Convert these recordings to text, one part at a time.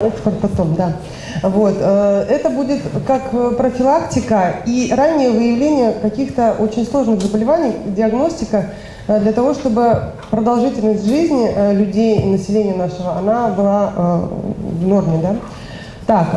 Экспорт потом, да. Вот. э, Это будет как э, профилактика и раннее выявление каких-то очень сложных заболеваний, диагностика, э, для того, чтобы продолжительность жизни людей, населения нашего, она была в норме. Да? Так,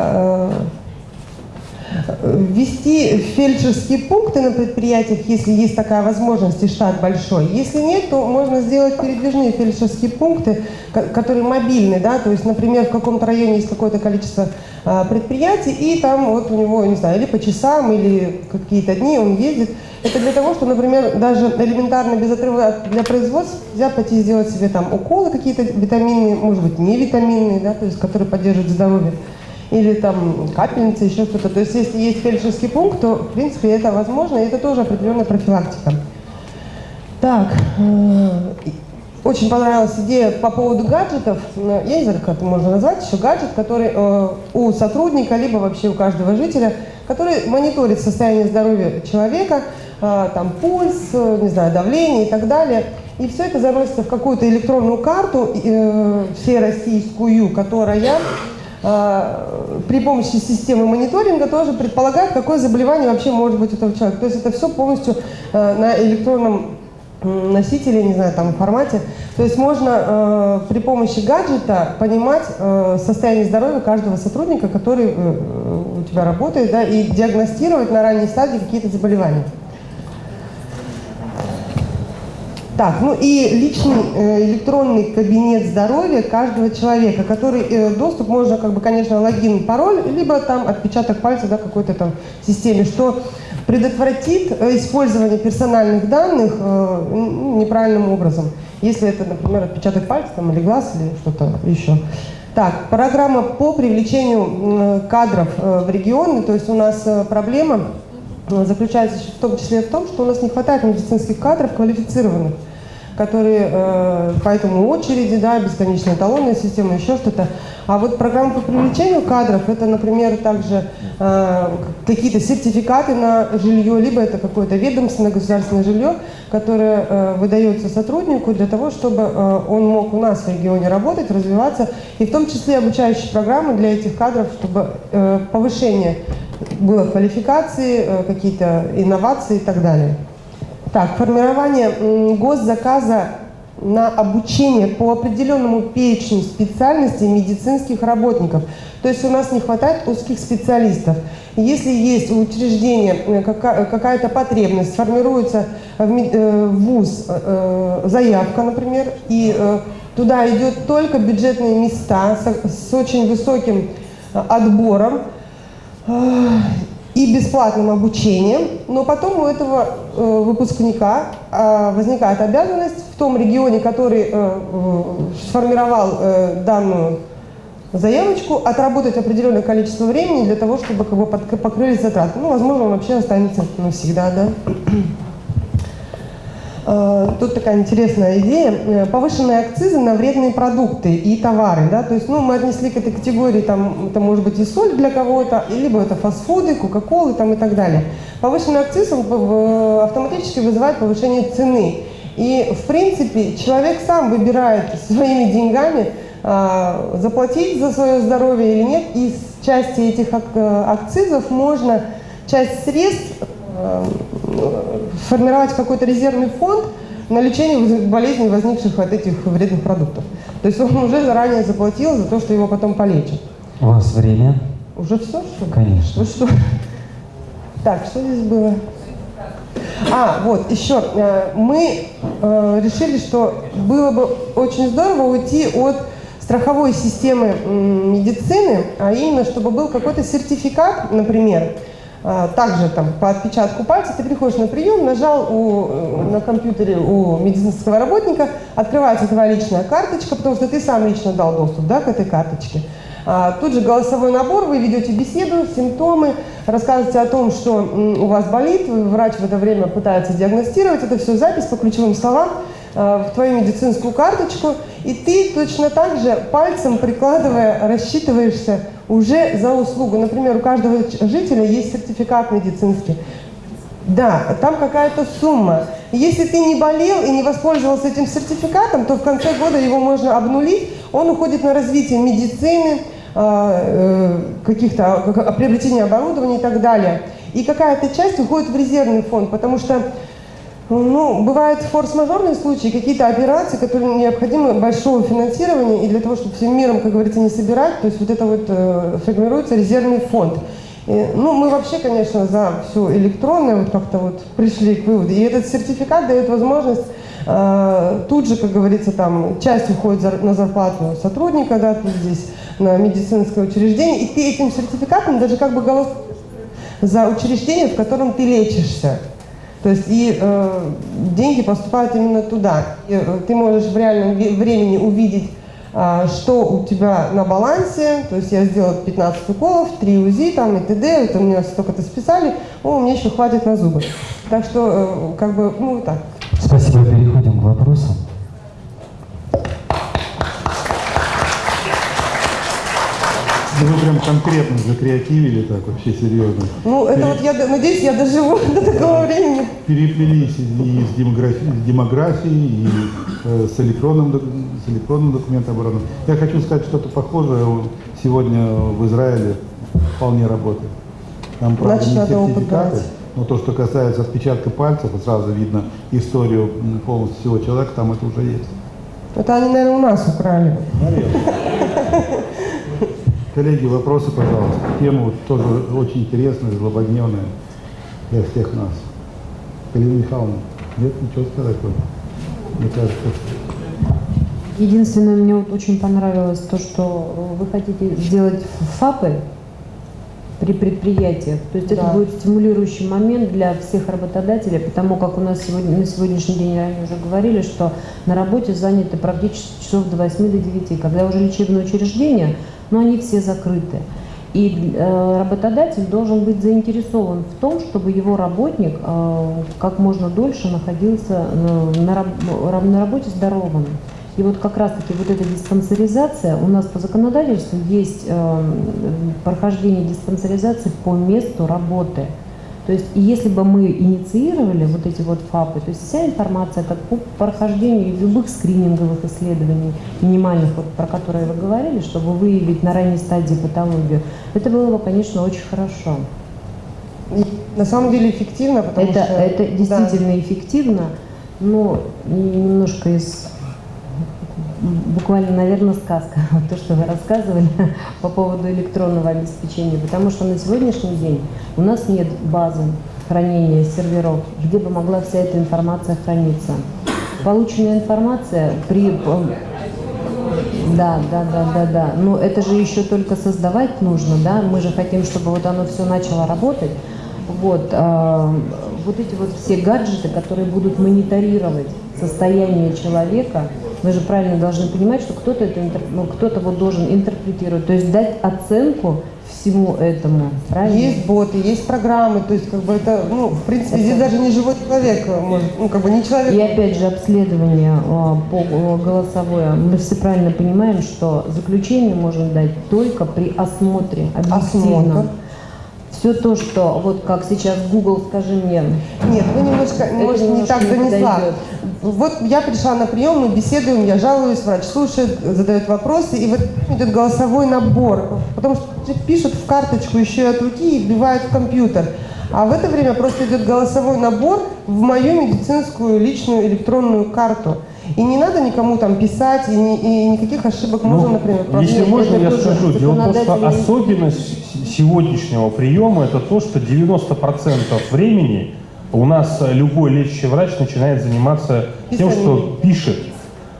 ввести фельдшерские пункты на предприятиях, если есть такая возможность и штат большой. Если нет, то можно сделать передвижные фельдшерские пункты, ко- которые мобильны, да, то есть, например, в каком-то районе есть какое-то количество а, предприятий, и там вот у него, не знаю, или по часам, или какие-то дни он ездит. Это для того, что, например, даже элементарно без отрыва от- для производства нельзя пойти сделать себе там уколы какие-то витаминные, может быть, не витаминные, да, то есть, которые поддерживают здоровье или там капельница, еще что-то. То есть если есть фельдшерский пункт, то в принципе это возможно, и это тоже определенная профилактика. Так, э, очень понравилась идея по поводу гаджетов. Э, Я не знаю, как это можно назвать, еще гаджет, который э, у сотрудника, либо вообще у каждого жителя, который мониторит состояние здоровья человека, э, там пульс, э, не знаю, давление и так далее. И все это заносится в какую-то электронную карту э, всероссийскую, которая при помощи системы мониторинга тоже предполагает, какое заболевание вообще может быть у этого человека. То есть это все полностью э, на электронном носителе, не знаю, там формате. То есть можно э, при помощи гаджета понимать э, состояние здоровья каждого сотрудника, который э, у тебя работает, да, и диагностировать на ранней стадии какие-то заболевания. Так, ну и личный э, электронный кабинет здоровья каждого человека, который э, доступ можно, как бы, конечно, логин, пароль, либо там отпечаток пальца, да, какой-то там системе, что предотвратит э, использование персональных данных неправильным образом. Если это, например, отпечаток пальца там, или глаз, или что-то еще. Так, программа по привлечению кадров в регионы, то есть у нас проблема заключается в том числе в том, что у нас не хватает медицинских кадров квалифицированных, которые э, поэтому очереди, да, бесконечная талонная система, еще что-то. А вот программа по привлечению кадров, это, например, также э, какие-то сертификаты на жилье, либо это какое-то ведомственное государственное жилье, которое э, выдается сотруднику для того, чтобы э, он мог у нас в регионе работать, развиваться, и в том числе обучающие программы для этих кадров, чтобы э, повышение было квалификации, э, какие-то инновации и так далее. Так, формирование госзаказа на обучение по определенному перечню специальностей медицинских работников. То есть у нас не хватает узких специалистов. Если есть у учреждения э, кака- какая-то потребность, формируется в э, ВУЗ э, заявка, например, и туда идет только бюджетные места с, очень высоким отбором, и бесплатным обучением, но потом у этого выпускника э, возникает обязанность в том регионе, который э, э, сформировал э, данную заявочку, отработать определенное количество времени для того, чтобы как бы, покрылись затраты. Ну, возможно, он вообще останется навсегда, да. Э, Тут такая интересная идея. Э, Повышенные акцизы на вредные продукты и товары. Да? То есть ну, мы отнесли к этой категории, там, это может быть и соль для кого-то, либо это фастфуды, кока-колы там, и так далее. Повышенный акциз в- автоматически вызывает повышение цены. И, в принципе, человек сам выбирает своими деньгами, заплатить за свое здоровье или нет. И с части этих ак- э, акцизов можно часть средств э, формировать какой-то резервный фонд на лечение болезней, возникших от этих вредных продуктов. То есть он уже заранее заплатил за то, что его потом полечат. У вас время? Уже все, что ли? Конечно. Ну что? Так, что здесь было? А, вот, еще. э, Мы э, решили, что было бы очень здорово уйти от страховой системы медицины, а именно, чтобы был какой-то сертификат, например, также там по отпечатку пальца ты приходишь на прием, нажал у, э, на компьютере у медицинского работника, открывается твоя личная карточка, потому что ты сам лично дал доступ да, к этой карточке. А, Тут же голосовой набор, вы ведете беседу, симптомы, рассказываете о том, что у вас болит, врач в это время пытается диагностировать, это все запись по ключевым словам а, в твою медицинскую карточку, и ты точно так же пальцем прикладывая рассчитываешься уже за услугу. Например, у каждого жителя есть сертификат медицинский. Да, там какая-то сумма. Если ты не болел и не воспользовался этим сертификатом, то в конце года его можно обнулить. Он уходит на развитие медицины, э, каких-то приобретения оборудования и так далее. И какая-то часть уходит в резервный фонд, потому что ну, бывают форс-мажорные случаи, какие-то операции, которые необходимы большого финансирования, и для того, чтобы всем миром, как говорится, не собирать, то есть вот это вот э, формируется резервный фонд. И, ну, мы вообще, конечно, за все электронное, вот как-то вот пришли к выводу. И этот сертификат дает возможность э, тут же, как говорится, там часть уходит за, на зарплату сотрудника, да, тут здесь на медицинское учреждение, и ты этим сертификатом даже как бы голос за учреждение, в котором ты лечишься. То есть и э, деньги поступают именно туда. И, э, ты можешь в реальном времени увидеть, э, что у тебя на балансе. То есть я сделал 15 уколов, 3 УЗИ там, и т.д. Это мне столько-то списали. О, мне еще хватит на зубы. Так что, э, как бы, ну так. Спасибо. Переходим к вопросам. Вы прям конкретно закреативили так вообще серьезно. Ну, это Пере... вот я надеюсь, я доживу до такого времени. Переплелись и с демографией, с демографией и э, с, электронным, с электронным документооборотом. Я хочу сказать что-то похожее сегодня в Израиле вполне работает. Там, правда, Значит, не сертификаты, но то, что касается отпечатка пальцев, сразу видно историю полностью всего человека, там это уже есть. Это они, наверное, у нас украли. Наверное. Коллеги, вопросы, пожалуйста. Тема вот тоже очень интересная, злободневная для всех нас. Галина Михайловна, нет ничего сказать вам? Мне кажется, Единственное, мне вот очень понравилось то, что вы хотите сделать ФАПы при предприятиях. То есть да. это будет стимулирующий момент для всех работодателей, потому как у нас сегодня, на сегодняшний день, ранее уже говорили, что на работе заняты практически часов до 8 до 9, когда уже лечебное учреждение – но они все закрыты. И э, работодатель должен быть заинтересован в том, чтобы его работник э, как можно дольше находился э, на, на работе здоровым. И вот как раз-таки вот эта диспансеризация, у нас по законодательству есть прохождение диспансеризации по месту работы. То есть, если бы мы инициировали вот эти вот ФАПы, то есть вся информация как по прохождению любых скрининговых исследований, минимальных, вот, про которые вы говорили, чтобы выявить на ранней стадии патологию, это было бы, конечно, очень хорошо. На самом деле эффективно, потому это, что... Это действительно да. эффективно, но немножко из буквально, наверное, сказка, то, что вы рассказывали по поводу электронного обеспечения, потому что на сегодняшний день у нас нет базы хранения серверов, где бы могла вся эта информация храниться. Полученная информация при... Э, да, да, да, да, да. Но это же еще только создавать нужно, да? Мы же хотим, чтобы вот оно все начало работать. Вот, э, вот эти вот все гаджеты, которые будут мониторировать состояние человека, мы же правильно должны понимать, что кто-то это ну, кто-то вот должен интерпретировать, то есть дать оценку всему этому, правильно? Есть боты, есть программы, то есть как бы это, ну, в принципе, это... здесь даже не живой человек, может, ну, как бы не человек. И опять же обследование а, по голосовое, мы все правильно понимаем, что заключение можно дать только при осмотре объективном. Осмотр все то, что вот как сейчас Google, скажи мне. Нет, вы немножко, может, не так донесла. Вот я пришла на прием, мы беседуем, я жалуюсь, врач слушает, задает вопросы, и вот идет голосовой набор, потому что пишут в карточку еще и от руки и вбивают в компьютер. А в это время просто идет голосовой набор в мою медицинскую личную электронную карту. И не надо никому там писать, и, ни, и никаких ошибок ну, можно, например, Если можно, я скажу. Дело в том, что особенность сегодняшнего приема это то, что 90% времени у нас любой лечащий врач начинает заниматься тем, что пишет.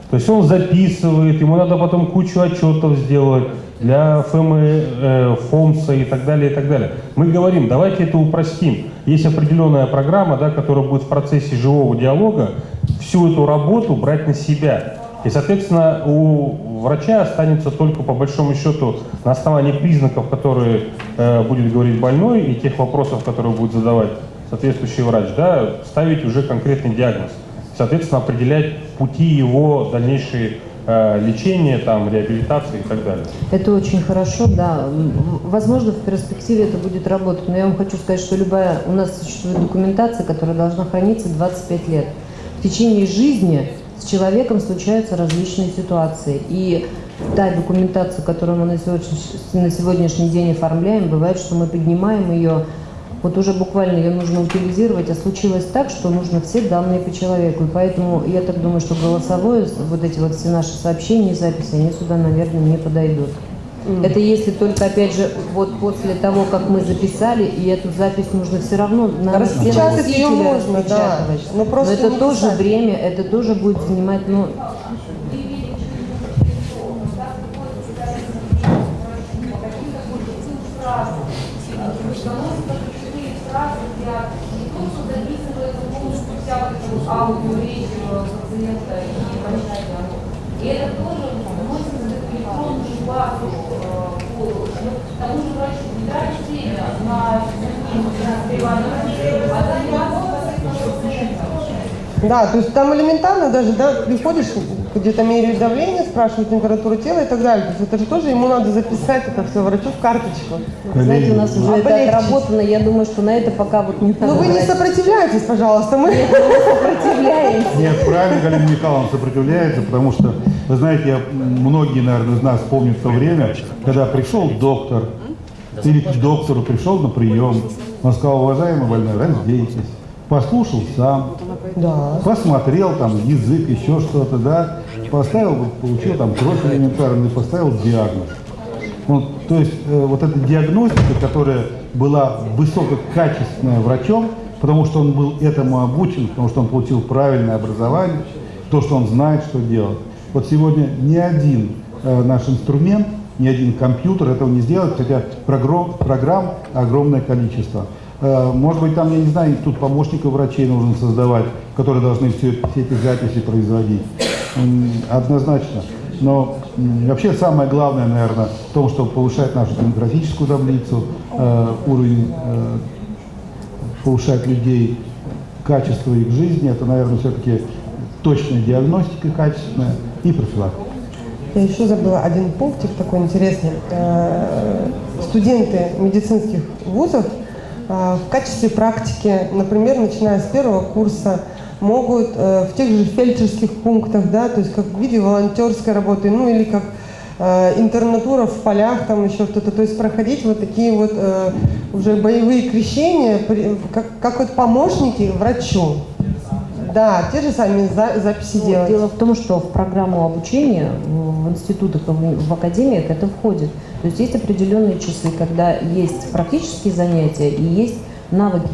То есть он записывает, ему надо потом кучу отчетов сделать для ФМ, э, ФОМСа и так далее, и так далее. Мы говорим, давайте это упростим. Есть определенная программа, да, которая будет в процессе живого диалога всю эту работу брать на себя. И, соответственно, у врача останется только, по большому счету, на основании признаков, которые э, будет говорить больной, и тех вопросов, которые будет задавать соответствующий врач, да, ставить уже конкретный диагноз. Соответственно, определять пути его дальнейшей э, лечения, там, реабилитации и так далее. Это очень хорошо, да. Возможно, в перспективе это будет работать, но я вам хочу сказать, что любая, у нас существует документация, которая должна храниться 25 лет. В течение жизни с человеком случаются различные ситуации. И та документация, которую мы на сегодняшний, на сегодняшний день оформляем, бывает, что мы поднимаем ее, вот уже буквально ее нужно утилизировать, а случилось так, что нужно все данные по человеку. И поэтому я так думаю, что голосовое, вот эти вот все наши сообщения, записи, они сюда, наверное, не подойдут. Это если только, опять же, вот после того, как мы записали, и эту запись нужно все равно на Распечатать ее можно, да. Но, просто Но это тоже писать. время, это тоже будет занимать, ну, аудио, речь пациента и врача. И это тоже базу по тому же врачу не тратить время на а да, то есть там элементарно даже, да, приходишь, где-то меряют давление, спрашивают температуру тела и так далее. То есть это же тоже ему надо записать это все врачу в карточку. Знаете, у нас уже это отработано, я думаю, что на это пока вот не. Ну вы не сопротивляйтесь, пожалуйста, мы... Нет, мы сопротивляемся. Нет, правильно Галина Михайловна сопротивляется, потому что, вы знаете, я, многие, наверное, из нас помнят то время, когда пришел доктор, или к доктору пришел на прием, он сказал, уважаемый больной, раздейтесь послушал сам, да. посмотрел там язык, еще что-то, да, поставил, получил там кровь элементарный, поставил диагноз. Вот, то есть э, вот эта диагностика, которая была высококачественная врачом, потому что он был этому обучен, потому что он получил правильное образование, то, что он знает, что делать. Вот сегодня ни один э, наш инструмент, ни один компьютер этого не сделает, хотя программ, огромное количество. Э, может быть, там, я не знаю, тут помощников врачей нужно создавать, которые должны все, все эти записи производить. Однозначно. Но вообще самое главное, наверное, в том, чтобы повышать нашу демографическую таблицу, э, уровень, повышать людей, качество их жизни, это, наверное, все-таки точная диагностика качественная и профилактика. Я еще забыла один пунктик такой интересный. Студенты медицинских вузов а, в качестве практики, например, начиная с первого курса, могут э, в тех же фельдшерских пунктах, да, то есть как в виде волонтерской работы, ну или как э, интернатура в полях, там еще что-то, то есть проходить вот такие вот э, уже боевые крещения, как, как вот помощники врачу. Да, те же сами за, записи ну, делать. Дело в том, что в программу обучения в институтах, в академиях это входит. То есть есть определенные часы, когда есть практические занятия и есть навыки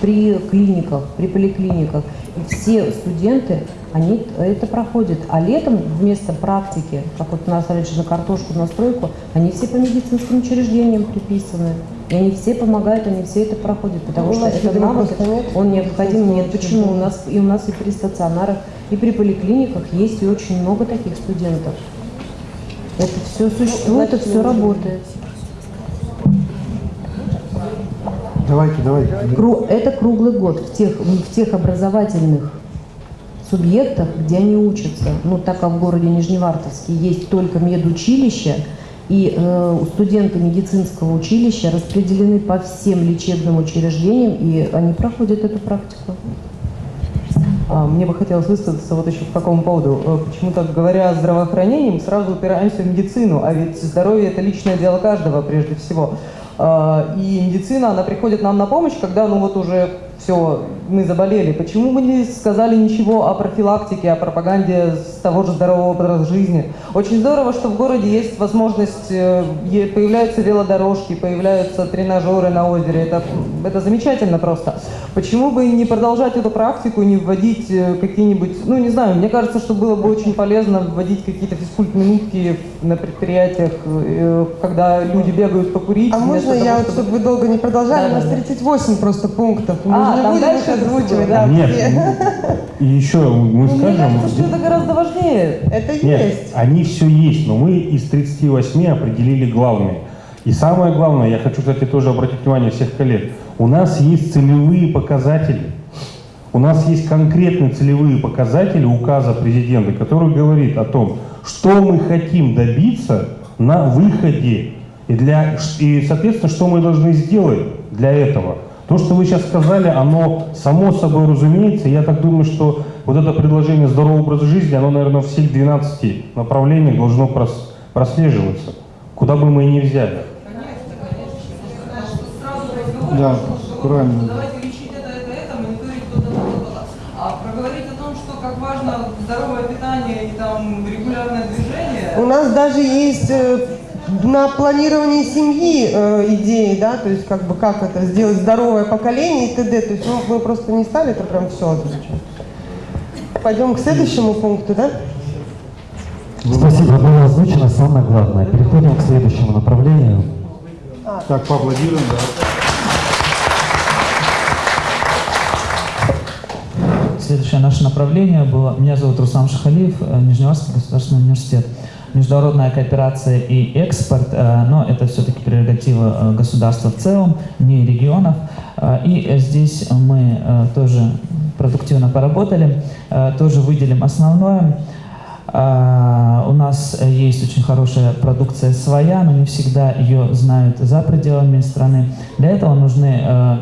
при клиниках, при поликлиниках. И все студенты, они это проходят. А летом вместо практики, как вот у нас раньше на картошку, на стройку, они все по медицинским учреждениям приписаны. И они все помогают, они все это проходят, потому ну, что это навык, он необходим. Нет, почему? У нас, и у нас и при стационарах, и при поликлиниках есть и очень много таких студентов. Это все существует, это все работает. Давайте, давайте. Это круглый год в тех, в тех образовательных субъектах, где они учатся. Ну, так как в городе Нижневартовске есть только медучилище, и э, студенты медицинского училища распределены по всем лечебным учреждениям, и они проходят эту практику. А, мне бы хотелось высказаться вот еще по какому поводу. Э, почему-то, говоря о здравоохранении, мы сразу упираемся в медицину, а ведь здоровье – это личное дело каждого прежде всего. А, и медицина, она приходит нам на помощь, когда ну вот уже все, мы заболели. Почему мы не сказали ничего о профилактике, о пропаганде с того же здорового образа жизни? Очень здорово, что в городе есть возможность, э, появляются велодорожки, появляются тренажеры на озере. Это, это замечательно просто. Почему бы не продолжать эту практику, не вводить э, какие-нибудь, ну не знаю, мне кажется, что было бы очень полезно вводить какие-то физкульт-минутки на предприятиях, э, когда люди бегают покурить. А можно того, я, чтобы... чтобы вы долго не продолжали? Да, У нас 38 просто пунктов. А, там дальше озвучивать, да? Нет, и еще мы скажем... Мне кажется, что это гораздо важнее. Это Нет, есть. они все есть, но мы из 38 определили главные. И самое главное, я хочу, кстати, тоже обратить внимание всех коллег, у нас есть целевые показатели. У нас есть конкретные целевые показатели указа президента, который говорит о том, что мы хотим добиться на выходе и, для, и соответственно, что мы должны сделать для этого. То, что вы сейчас сказали, оно само собой разумеется. Я так думаю, что вот это предложение здорового образа жизни, оно, наверное, в всех 12 направлениях должно прос- прослеживаться, куда бы мы и ни взяли. Да, правильно. Давайте лечить это, это, это, мониторить то-то, то-то, то-то. А проговорить о том, что как важно здоровое питание и там регулярное движение, У нас даже есть э, на планировании семьи э, идеи, да, то есть как бы как это сделать здоровое поколение и т.д. То есть ну, мы просто не стали это прям все озвучивать. Пойдем к следующему пункту, да? Спасибо, было озвучено самое главное. Переходим к следующему направлению. Так, поаплодируем, да. Следующее наше направление было... Меня зовут Руслан Шахалиев, э, Нижневартский государственный университет. Международная кооперация и экспорт, э, но это все-таки прерогатива э, государства в целом, не регионов. Э, И здесь мы тоже продуктивно поработали, тоже выделим основное. А, У нас э, есть очень хорошая продукция своя, но не всегда ее знают за пределами страны. Для этого нужны э,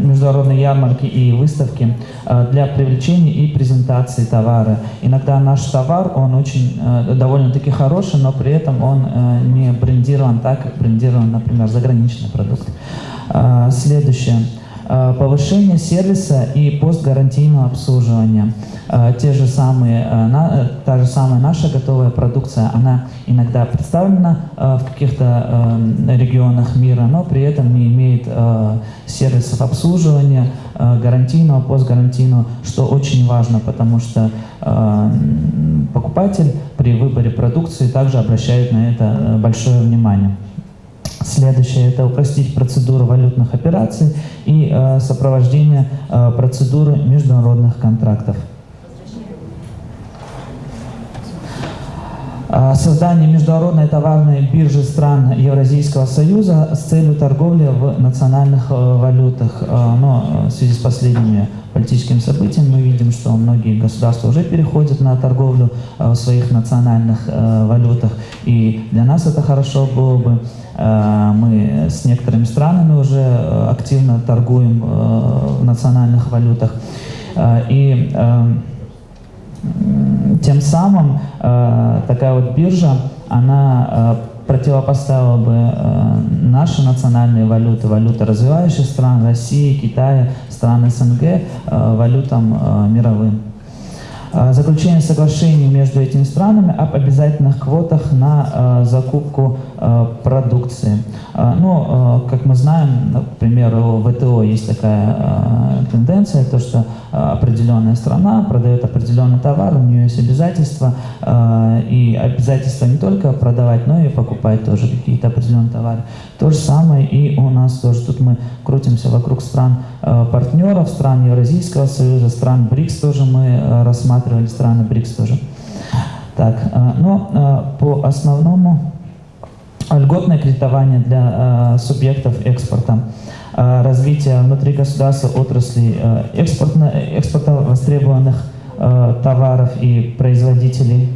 международные ярмарки и выставки э, для привлечения и презентации товара. Иногда наш товар, он очень довольно-таки хороший, но при этом он не брендирован так, как брендирован, например, заграничный продукт. А, Следующее. Э, Повышение сервиса и постгарантийного обслуживания. Э, Те же самые, э, та же самая наша готовая продукция, она иногда представлена в каких-то регионах мира, но при этом не имеет сервисов обслуживания, гарантийного, постгарантийного, что очень важно, потому что покупатель при выборе продукции также обращает на это большое внимание. Следующее – это упростить процедуру валютных операций и э, сопровождение э, процедуры международных контрактов. А, Создание международной товарной биржи стран Евразийского союза с целью торговли в национальных э, валютах. Э, Но э, в связи с последними политическими событиями мы видим, что многие государства уже переходят на торговлю э, в своих национальных э, валютах. И для нас это хорошо было бы. Э, Мы с некоторыми странами уже э, активно торгуем э, в национальных валютах. И э, М, Тем самым такая вот биржа, она противопоставила бы наши национальные валюты, валюты развивающих стран, России, Китая, стран СНГ, валютам мировым. Заключение соглашений между этими странами об обязательных квотах на закупку продукции. Э, ну, э, как мы знаем, например, у ВТО есть такая э, тенденция, то что э, определенная страна продает определенный товар, у нее есть обязательства, э, и обязательства не только продавать, но и покупать тоже какие-то определенные товары. То же самое и у нас тоже. Тут мы крутимся вокруг стран э, партнеров, стран Евразийского союза, стран БРИКС тоже мы э, рассматривали, страны БРИКС тоже. Так, э, но э, по основному льготное кредитование для э, субъектов экспорта, э, развитие внутри государства отраслей э, экспортно, экспорта востребованных э, товаров и производителей,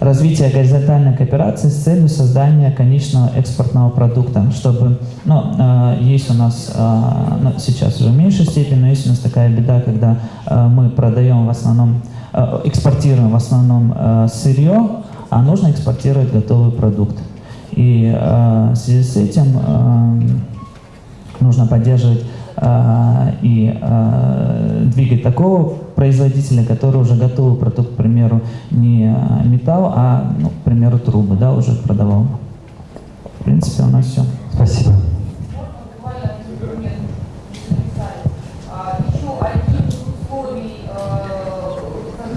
развитие горизонтальной кооперации с целью создания конечного экспортного продукта, чтобы, ну, э, есть у нас э, ну, сейчас уже в меньшей степени, но есть у нас такая беда, когда э, мы продаем в основном, э, экспортируем в основном э, сырье, а нужно экспортировать готовый продукт. И э, в связи с этим э, нужно поддерживать э, и э, двигать такого производителя, который уже готовый продукт, к примеру, не э, металл, а, ну, к примеру, трубы, да, уже продавал. В принципе, у нас все. Спасибо.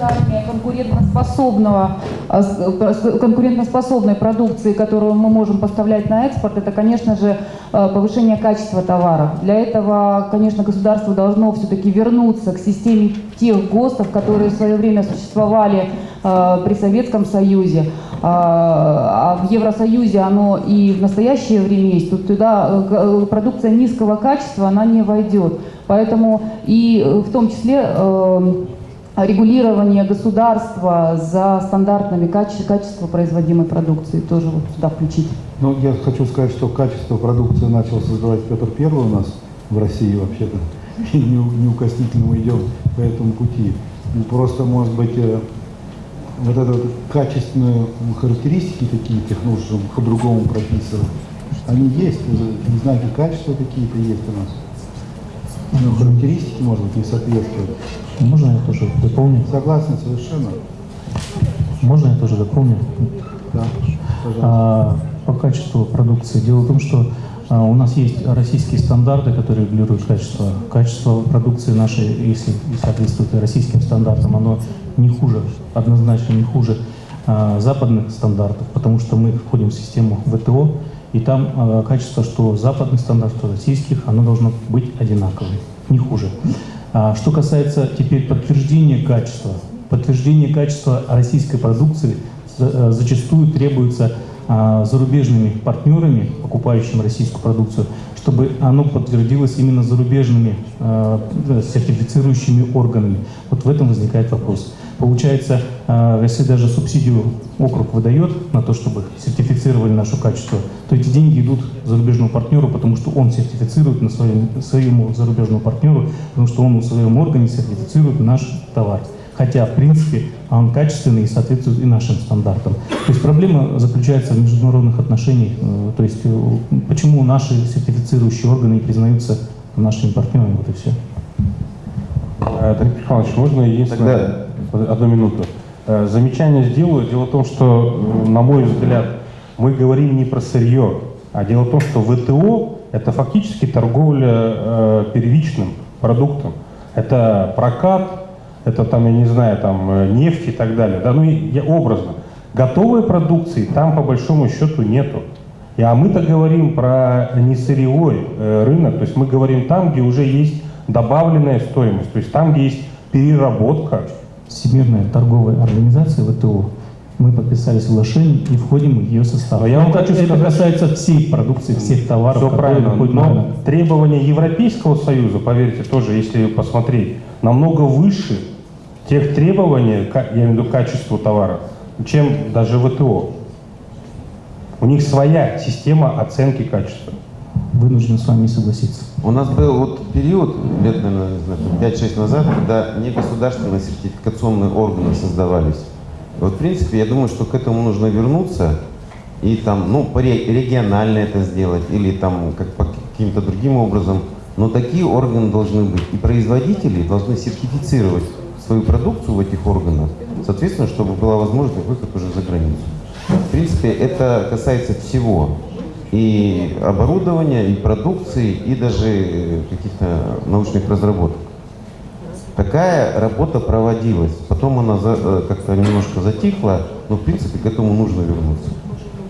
Создания конкурентоспособного, с- э, конкурентоспособной продукции, которую мы можем поставлять на экспорт, это, конечно же, э, повышение качества товаров. Для этого, конечно, государство должно все-таки вернуться к системе тех ГОСТов, которые в свое время существовали э, при Советском Союзе. А а в Евросоюзе оно и в настоящее время есть. Тут туда продукция низкого качества, она не войдет. Поэтому и в том числе э, регулирование государства за стандартами каче- качества производимой продукции тоже вот сюда включить. Ну, я хочу сказать, что качество продукции начал создавать Петр Первый у нас в России вообще-то. неукоснительно мы идем по этому пути. Ну, просто, может быть, э, вот это вот качественные характеристики какие-то нужно по-другому прописывать. Они есть, знаки качества какие-то есть у нас. Ну, характеристики, может быть, не соответствуют. Можно я тоже дополню? Согласен совершенно. Можно я тоже дополню? Да, А, по качеству продукции. Дело в том, что а, у нас есть российские стандарты, которые регулируют качество. Качество продукции нашей, если соответствует российским стандартам, оно не хуже, однозначно не хуже а, западных стандартов, потому что мы входим в систему ВТО, и там а, качество, что западных стандартов, российских, оно должно быть одинаковым, не хуже. А, что касается теперь подтверждения качества, подтверждение качества российской продукции за- зачастую требуется а, зарубежными партнерами, покупающими российскую продукцию, чтобы оно подтвердилось именно зарубежными а, сертифицирующими органами. Вот в этом возникает вопрос. Получается, если даже субсидию округ выдает на то, чтобы сертифицировали наше качество, то эти деньги идут зарубежному партнеру, потому что он сертифицирует на своем, своему зарубежному партнеру, потому что он в своем органе сертифицирует наш товар. Хотя, в принципе, он качественный и соответствует и нашим стандартам. То есть проблема заключается в международных отношениях. э, То есть э, почему наши сертифицирующие органы не признаются нашими партнерами, вот и все. Э, Дмитрий Михайлович, можно единственное, одну минуту. Э, Замечание сделаю. Дело в том, что, э, на мой взгляд, мы говорим не про сырье, а дело в том, что ВТО – это фактически торговля э, первичным продуктом. Это прокат, это там, я не знаю, там нефть и так далее. Да, ну, я образно. Готовой продукции там по большому счету нету. И, а мы-то говорим про не сырьевой э, рынок, то есть мы говорим там, где уже есть добавленная стоимость, то есть там, где есть переработка. Всемирная торговая организация ВТО, мы подписали соглашение и входим в ее состав. Я вам это, хочу это сказать- касается всей продукции, всех товаров, Все правильно, на но рынок. требования Европейского Союза, поверьте, тоже, если посмотреть, намного выше тех требований, я имею в виду качеству товара, чем даже ВТО. У них своя система оценки качества. Вынужден с вами согласиться. У нас был вот период, лет, наверное, не знаю, 5-6 назад, когда негосударственные сертификационные органы создавались. Вот, в принципе, я думаю, что к этому нужно вернуться и там, ну, регионально это сделать или там как по каким-то другим образом. Но такие органы должны быть. И производители должны сертифицировать свою продукцию в этих органах, соответственно, чтобы была возможность выход уже за границу. В принципе, это касается всего. И оборудования, и продукции, и даже каких-то научных разработок. Такая работа проводилась. Потом она э, как-то немножко затихла, но в принципе к этому нужно вернуться.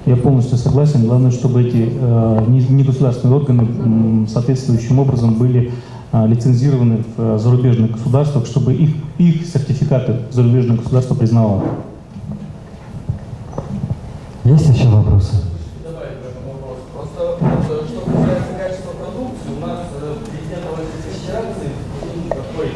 Я полностью согласен. Главное, чтобы эти э, не- негосударственные органы соответствующим образом были э, лицензированы в э, зарубежных государствах, чтобы их, их сертификаты зарубежное государство признавало. Есть еще вопросы? добавить в этом вопрос. Просто вот, э, что касается качества продукции, у нас э, президент Российской Федерации ну, такой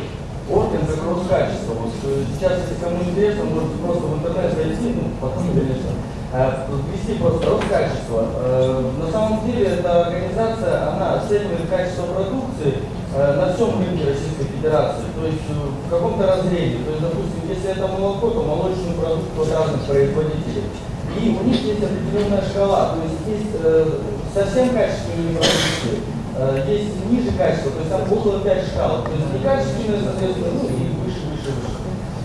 орган как Роскачество. Вот, э, сейчас, если кому интересно, можете просто в интернет зайти, ну, потом, конечно, э, ввести просто Роскачество. Э, На самом деле эта организация, она оценивает качество продукции э, на всем рынке Российской Федерации, то есть э, в каком-то разрезе. То есть, допустим, если это молоко, то молочную продукцию от разных производителей. И у них есть определенная шкала, то есть есть э, совсем качественные продукты, э, есть ниже качества, то есть там около 5 шкал, то есть некачественные, соответственно, ну и выше, выше, выше.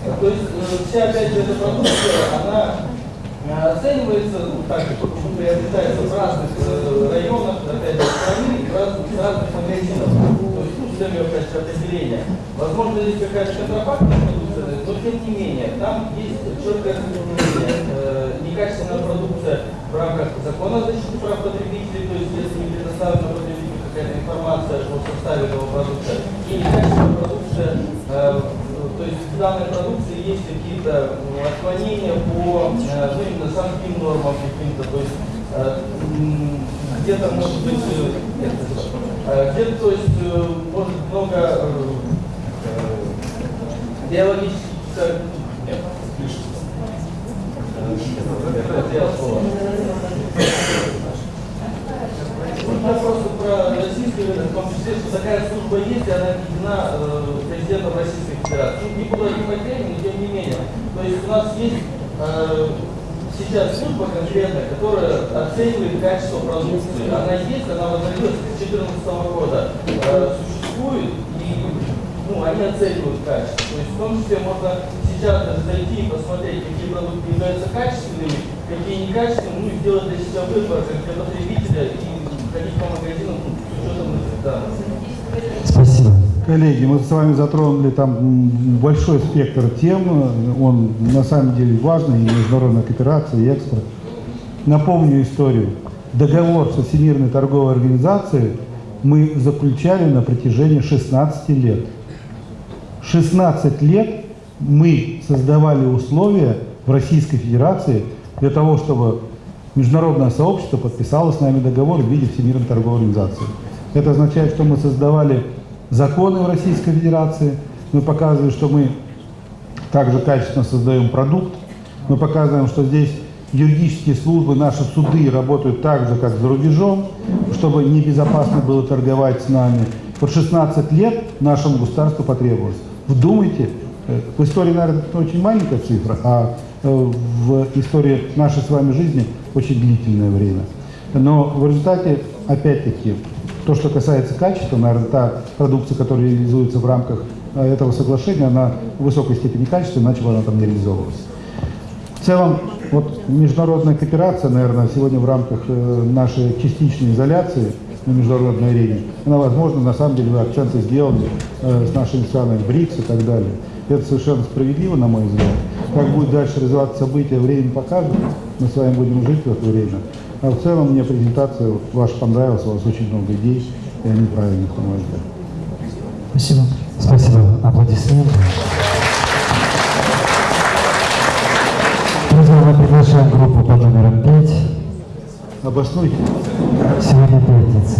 Э, То есть э, вся, опять же, эта продукция, она э, оценивается, ну, так, ну, приобретается в разных э, районах, опять же, страны, в разных, разных магазинах, то есть, ну, с целью, опять же, определения. Возможно, здесь какая-то контрафактная продукция, но тем не менее, там есть четкое разделение, э, некачественная продукция в рамках закона о защите прав потребителей, то есть если не предоставлена потребителю какая-то информация о составе этого продукта, и некачественная продукция, э, то есть в данной продукции есть какие-то отклонения по э, ну, именно санким нормам каким-то, то есть э, где-то может быть, э, где-то, то есть, может много биологических, нет, Вот я просто про российский рынок, в том числе что такая служба есть, и она введена э, президентом Российской Федерации. Не буду говорить по теме, но тем не менее. То есть у нас есть э, сейчас служба конкретная, которая оценивает качество продукции. Она есть, она возродилась с 2014 года, э, существует, и ну, они оценивают качество. То есть в том числе можно сейчас даже зайти и посмотреть, какие продукты являются качественными, какие некачественные, ну и сделать для себя выбор, как для потребителя, и Спасибо. Коллеги, мы с вами затронули там большой спектр тем, он на самом деле важный, и международная кооперация, и экспорт. Напомню историю. Договор со Всемирной торговой организацией мы заключали на протяжении 16 лет. 16 лет мы создавали условия в Российской Федерации для того, чтобы международное сообщество подписало с нами договор в виде Всемирной торговой организации. Это означает, что мы создавали законы в Российской Федерации, мы показываем, что мы также качественно создаем продукт, мы показываем, что здесь юридические службы, наши суды работают так же, как за рубежом, чтобы небезопасно было торговать с нами. Вот 16 лет нашему государству потребовалось. Вдумайте, э, в истории, наверное, это очень маленькая цифра, а в истории нашей с вами жизни очень длительное время. Но в результате, опять-таки, то, что касается качества, наверное, та продукция, которая реализуется в рамках э, этого соглашения, она в высокой степени качества, иначе бы она там не реализовывалась. В целом, вот международная кооперация, наверное, сегодня в рамках э, нашей частичной изоляции на международной арене, она возможна, на самом деле, акценты сделали э, с нашими странами БРИКС и так далее. Это совершенно справедливо, на мой взгляд. Как будет дальше развиваться события, время покажет. Мы с вами будем жить в это время. А в целом мне презентация ваша понравилась, у вас очень много идей, и они правильных, на мой взгляд. Спасибо. Спасибо. Аплодисменты. Друзья, мы приглашаем группу под номером 5. Обоснуйте. Сегодня пятница.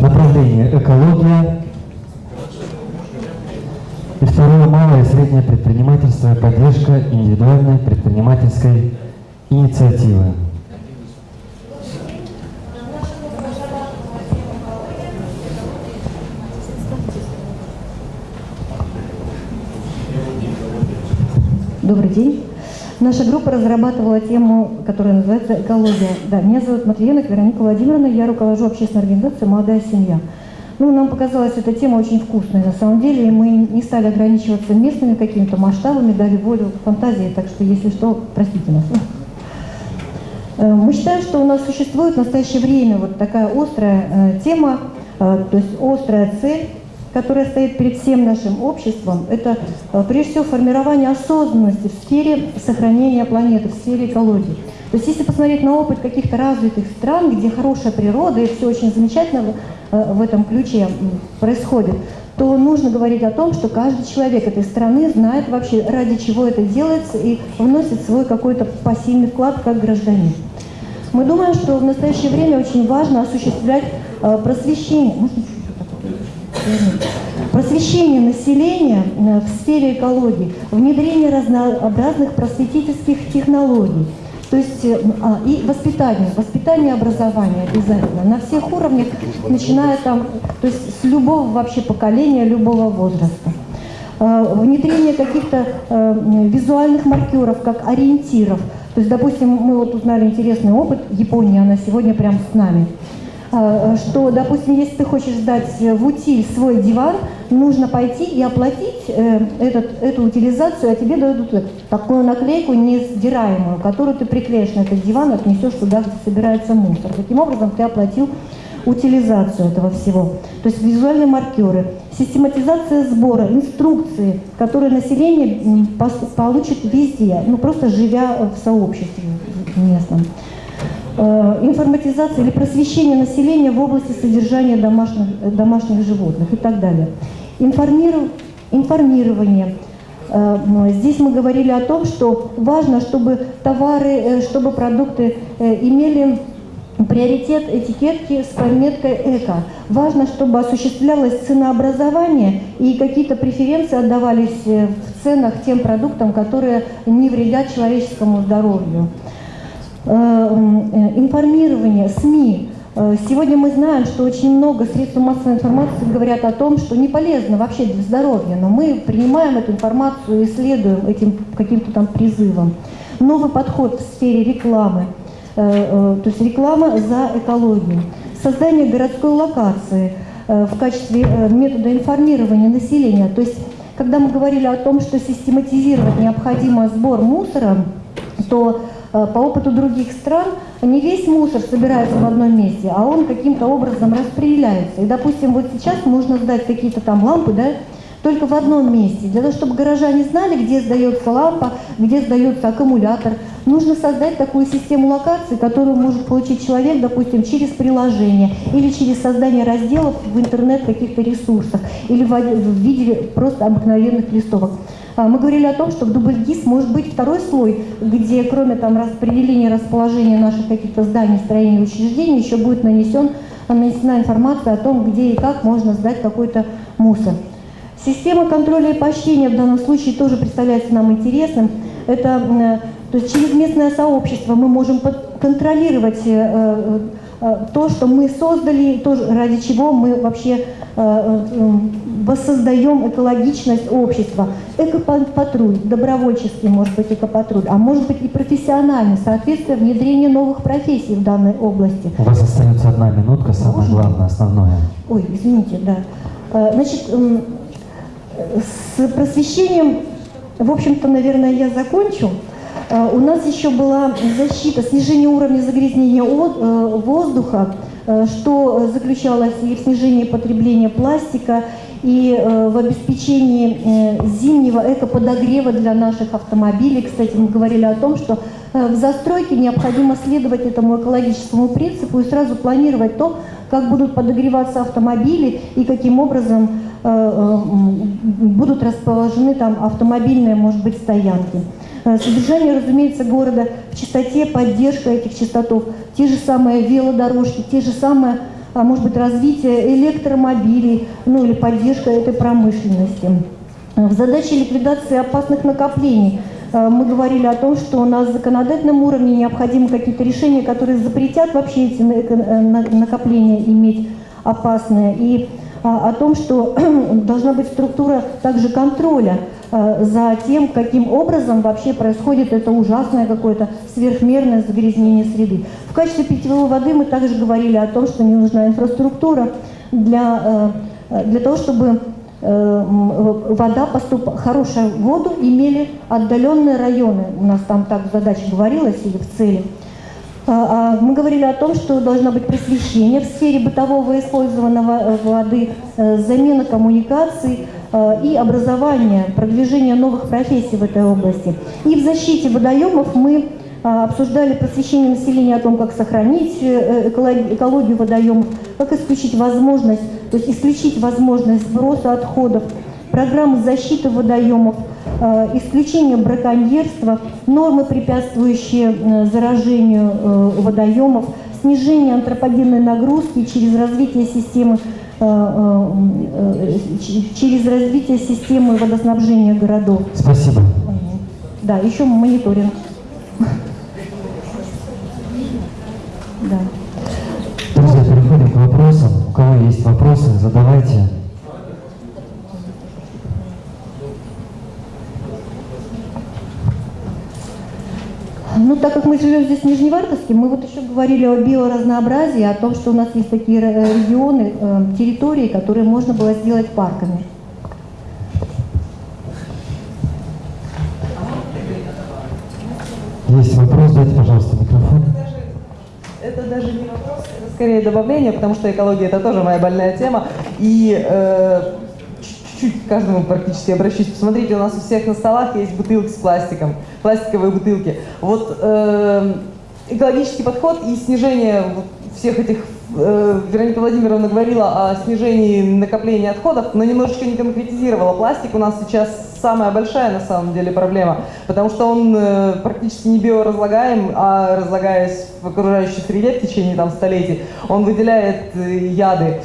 Направление экология. И второе малое и среднее предпринимательство поддержка индивидуальной предпринимательской инициативы. Добрый день. Наша группа разрабатывала тему, которая называется «Экология». Да, меня зовут Матвиенок Вероника Владимировна, я руковожу общественной организацией «Молодая семья». Ну, нам показалась эта тема очень вкусной на самом деле, и мы не стали ограничиваться местными какими-то масштабами, дали волю фантазии, так что, если что, простите нас. Э, Мы считаем, что у нас существует в настоящее время вот такая острая э, тема, э, то есть острая цель, которая стоит перед всем нашим обществом, это прежде всего формирование осознанности в сфере сохранения планеты, в сфере экологии. То есть если посмотреть на опыт каких-то развитых стран, где хорошая природа и все очень замечательно в, э, этом ключе происходит, то нужно говорить о том, что каждый человек этой страны знает вообще, ради чего это делается и вносит свой какой-то пассивный вклад как гражданин. Мы думаем, что в настоящее время очень важно осуществлять э, просвещение. Просвещение населения э, в сфере экологии, внедрение разнообразных просветительских технологий, то есть э, а, и воспитание, воспитание образование обязательно на всех уровнях, начиная там, то есть с любого вообще поколения, любого возраста. Э, Внедрение каких-то э, визуальных маркеров, как ориентиров. То есть, допустим, мы вот узнали интересный опыт, Япония, она сегодня прям с нами что, допустим, если ты хочешь сдать в утиль свой диван, нужно пойти и оплатить э, этот, эту утилизацию, а тебе дадут э, такую наклейку несдираемую, которую ты приклеишь на этот диван и отнесешь туда, где собирается мусор. Таким образом, ты оплатил утилизацию этого всего. То есть визуальные маркеры, систематизация сбора, инструкции, которые население получит везде, ну просто живя в сообществе местном. Э, информатизация или просвещение населения в области содержания домашних, э, домашних животных и так далее. Информиров, информирование. Э, здесь мы говорили о том, что важно, чтобы товары, чтобы продукты имели приоритет этикетки с пометкой «эко». Важно, чтобы осуществлялось ценообразование и какие-то преференции отдавались в ценах тем продуктам, которые не вредят человеческому здоровью. Информирование, СМИ. Сегодня мы знаем, что очень много средств массовой информации говорят о том, что не полезно вообще для здоровья, но мы принимаем эту информацию и следуем этим каким-то там призывам. Новый подход в сфере рекламы – Э, э, то есть реклама за экологию, создание городской локации э, в качестве метода информирования населения. То есть, когда мы говорили о том, что систематизировать необходимо сбор мусора, то по опыту других стран не весь мусор собирается в одном месте, а он каким-то образом распределяется. И, допустим, вот сейчас нужно сдать какие-то там лампы, да, только в одном месте. Для того, чтобы горожане знали, где сдается лампа, где сдается аккумулятор, нужно создать такую систему локации, которую может получить человек, допустим, через приложение или через создание разделов в интернет каких-то ресурсах или в виде просто обыкновенных листовок. А, мы говорили о том, что в дубльгиз может быть второй слой, где кроме там распределения, расположения наших каких-то зданий, строений, учреждений, еще будет нанесен, нанесена информация о том, где и как можно сдать какой-то мусор. Система контроля и поощрения в данном случае тоже представляется нам интересным. Это э, то есть через местное сообщество мы можем контролировать э, э, то, что мы создали, то, ради чего мы вообще воссоздаем экологичность общества. Экопатруль, добровольческий может быть экопатруль, а может быть и профессиональный, соответственно, внедрение новых профессий в данной области. У вас остается одна минутка, самое Можно? главное, основное. Ой, извините, да. Значит, с просвещением, в общем-то, наверное, я закончу. Э, у нас еще была защита, снижение уровня загрязнения э, воздуха, э, что заключалось и в снижении потребления пластика, и в обеспечении зимнего экоподогрева для наших автомобилей. Кстати, мы говорили о том, что в застройке необходимо следовать этому экологическому принципу и сразу планировать то, как будут подогреваться автомобили и каким образом Э, э, будут расположены там автомобильные, может быть, стоянки. Э, содержание, разумеется, города в чистоте, поддержка этих частотов, те же самые велодорожки, те же самые, может быть, развитие электромобилей, ну или поддержка этой промышленности. В задаче ликвидации опасных накоплений мы говорили о том, что на законодательном уровне необходимы какие-то решения, которые запретят вообще эти накопления иметь опасные. И а, о том, что должна быть структура также контроля а, за тем, каким образом вообще происходит это ужасное какое-то сверхмерное загрязнение среды. В качестве питьевой воды мы также говорили о том, что не нужна инфраструктура для, а, для того, чтобы вода поступ... хорошую воду имели отдаленные районы. У нас там так задача говорилась или в цели. А, а, мы говорили о том, что должно быть просвещение в сфере бытового использованного э, воды, э, замена коммуникаций э, и образование, продвижение новых профессий в этой области. И в защите водоемов мы обсуждали просвещение населения о том, как сохранить экологию водоемов, как исключить возможность, то есть исключить возможность сброса отходов, программы защиты водоемов, э, исключение браконьерства, нормы, препятствующие э, заражению э, водоемов, снижение антропогенной нагрузки через развитие системы через развитие системы водоснабжения городов. Спасибо. Да, еще мониторинг. Да. Друзья, переходим к вопросам. У кого есть вопросы, задавайте. Ну, так как мы живем здесь в Нижневартовске, мы вот еще говорили о биоразнообразии, о том, что у нас есть такие регионы, э, территории, которые можно было сделать парками. Есть вопрос, дайте, пожалуйста, микрофон. Это даже не вопрос, это скорее добавление, потому что экология это тоже моя больная тема. И э, чуть-чуть к каждому практически обращусь. Посмотрите, у нас у всех на столах есть бутылки с пластиком, пластиковые бутылки. Вот э, экологический подход и снижение всех этих э, Вероника Владимировна говорила о снижении накопления отходов, но немножечко не конкретизировала. Пластик у нас сейчас самая большая на самом деле проблема, потому что он э, практически не биоразлагаем, а разлагаясь в окружающей среде в течение там, столетий, он выделяет э, яды.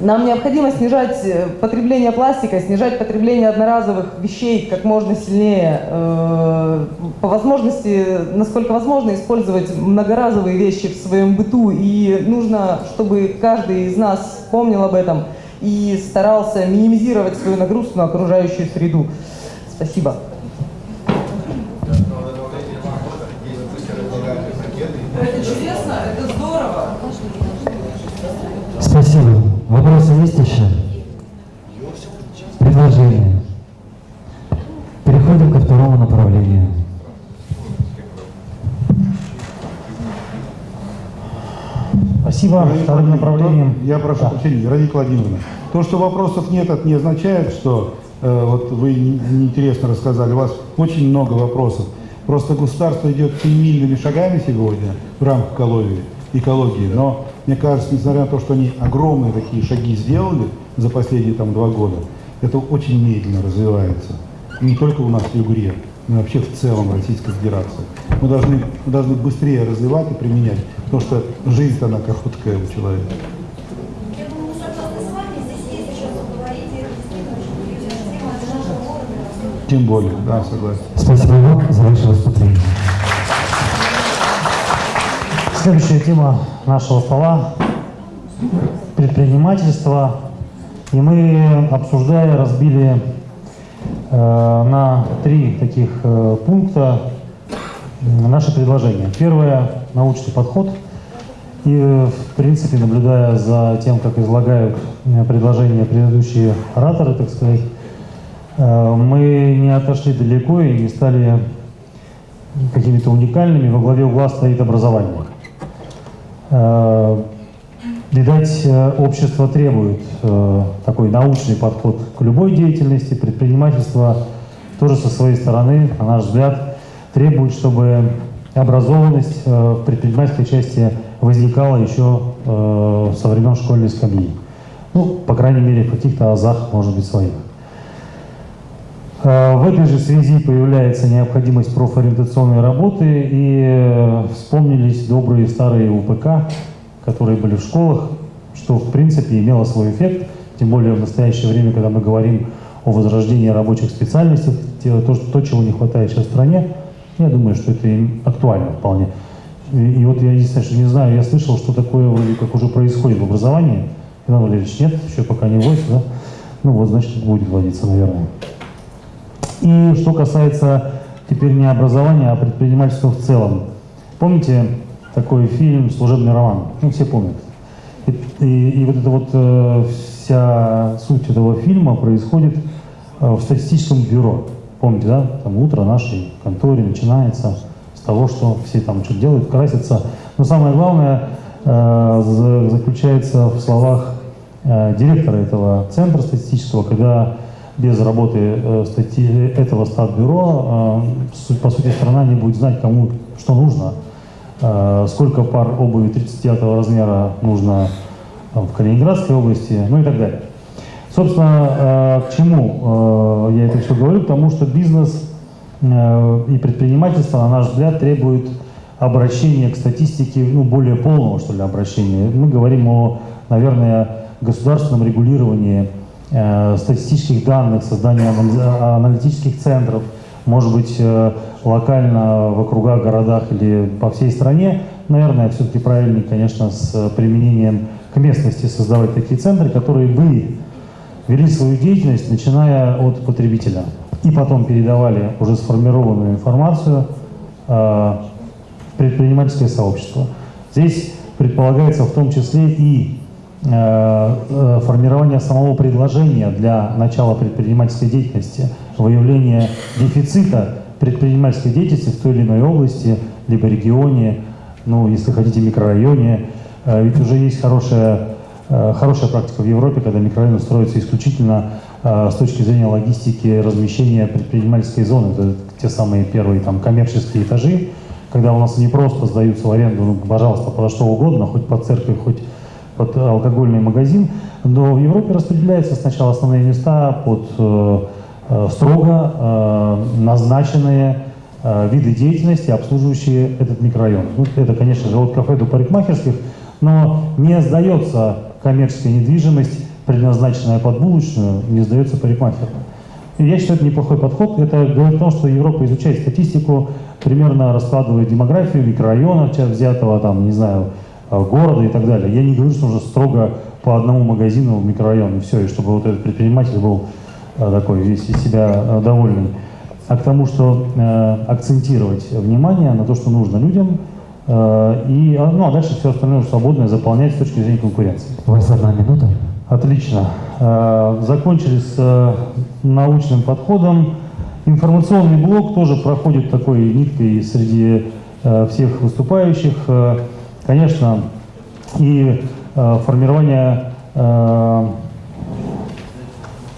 Нам необходимо снижать э, потребление пластика, снижать потребление одноразовых вещей как можно сильнее. Э, по возможности, насколько возможно, использовать многоразовые вещи в своем быту. И нужно, чтобы каждый из нас помнил об этом и старался минимизировать свою нагрузку на окружающую среду. Спасибо. Это чудесно, это здорово. Спасибо. Вопросы есть еще? Предложения. Переходим ко второму направлению. Спасибо. Вероника Вторым направлением. Я прошу прощения, Вероника Владимировна. То, что вопросов нет, это не означает, что э, вот вы не- неинтересно рассказали. У вас очень много вопросов. Просто государство идет семимильными шагами сегодня в рамках экологии, экологии. Но мне кажется, несмотря на то, что они огромные такие шаги сделали за последние там два года, это очень медленно развивается. И не только у нас в Югре, но и вообще в целом в Российской Федерации. Мы должны, мы должны быстрее развивать и применять, потому что жизнь она короткая у человека. Тем более, да, согласен. Спасибо вам за ваше выступление. Следующая тема нашего стола – предпринимательство. И мы, обсуждая, разбили э, на три таких э, пункта наши предложения. Первое – научный подход. И, э, в принципе, наблюдая за тем, как излагают э, предложения предыдущие ораторы, так сказать, э, мы не отошли далеко и не стали какими-то уникальными. Во главе угла стоит образование. Э, Видать, э, общество требует э, такой научный подход к любой деятельности. Предпринимательство тоже со своей стороны, на наш взгляд, требует, чтобы образованность в предпринимательской части возникала еще со времен школьной скамьи. Ну, по крайней мере, в каких-то азах, может быть, своих. Э, В этой же связи появляется необходимость профориентационной работы, и э, вспомнились добрые старые УПК, которые были в школах, что в принципе имело свой эффект, тем более в настоящее время, когда мы говорим о возрождении рабочих специальностей, те- то, то, чего не хватает сейчас в стране, я думаю, что это им актуально вполне. И, и вот я единственное, что не знаю, я слышал, что такое вроде как уже происходит в образовании. Иван Валерьевич, нет, еще пока не вводится, да? Ну вот, значит, будет вводиться, наверное. И что касается теперь не образования, а предпринимательства в целом. Помните такой фильм «Служебный роман»? Ну, все помнят. И, и- и вот эта вот э, вся суть этого фильма происходит э, в статистическом бюро. Помните, да? Там утро нашей конторе начинается с того, что все там что-то делают, красятся. Но самое главное э, за- заключается в словах э, директора этого центра статистического, когда без работы э, статьи этого статбюро, э, по сути, страна не будет знать, кому что нужно, э, сколько пар обуви 39 размера нужно в Калининградской области, ну и так далее. Собственно, к чему я это все говорю? Потому что бизнес и предпринимательство, на наш взгляд, требуют обращения к статистике, ну, более полного, что ли, обращения. Мы говорим о, наверное, государственном регулировании статистических данных, создании анали- аналитических центров, может быть, э, локально в округах, городах или по всей стране. Наверное, все-таки правильнее, конечно, с применением к местности создавать такие центры, которые бы вели свою деятельность, начиная от потребителя. И потом передавали уже сформированную информацию э, в предпринимательское сообщество. Здесь предполагается в том числе и э, э, формирование самого предложения для начала предпринимательской деятельности, выявление дефицита предпринимательской деятельности в той или иной области, либо регионе, ну, если хотите, микрорайоне. Э, Ведь уже есть хорошая, э, хорошая практика в Европе, когда микрорайоны строятся исключительно э, с точки зрения логистики размещения предпринимательской зоны. Это те самые первые там, коммерческие этажи, когда у нас не просто сдаются в аренду, ну, пожалуйста, под что угодно, хоть под церковь, хоть под алкогольный магазин, но в Европе распределяются сначала основные места под э, э, строго э, назначенные виды деятельности, обслуживающие этот микрорайон. Ну, это, конечно же, от кафе до парикмахерских, но не сдается коммерческая недвижимость, предназначенная под булочную, не сдается парикмахеру. Я считаю, это неплохой подход. Это говорит о том, что Европа изучает статистику, примерно раскладывает демографию микрорайона, взятого, там, не знаю, города и так далее. Я не говорю, что нужно строго по одному магазину в микрорайон, и все, и чтобы вот этот предприниматель был э, такой весь из себя э, довольный. А к тому, что э, акцентировать внимание на то, что нужно людям, э, и, а, ну, а дальше все остальное уже свободное заполнять с точки зрения конкуренции. У вас одна минута. Отлично. Э, Закончили с э, научным подходом. Информационный блок тоже проходит такой ниткой среди э, всех выступающих. Конечно, и э, формирование э,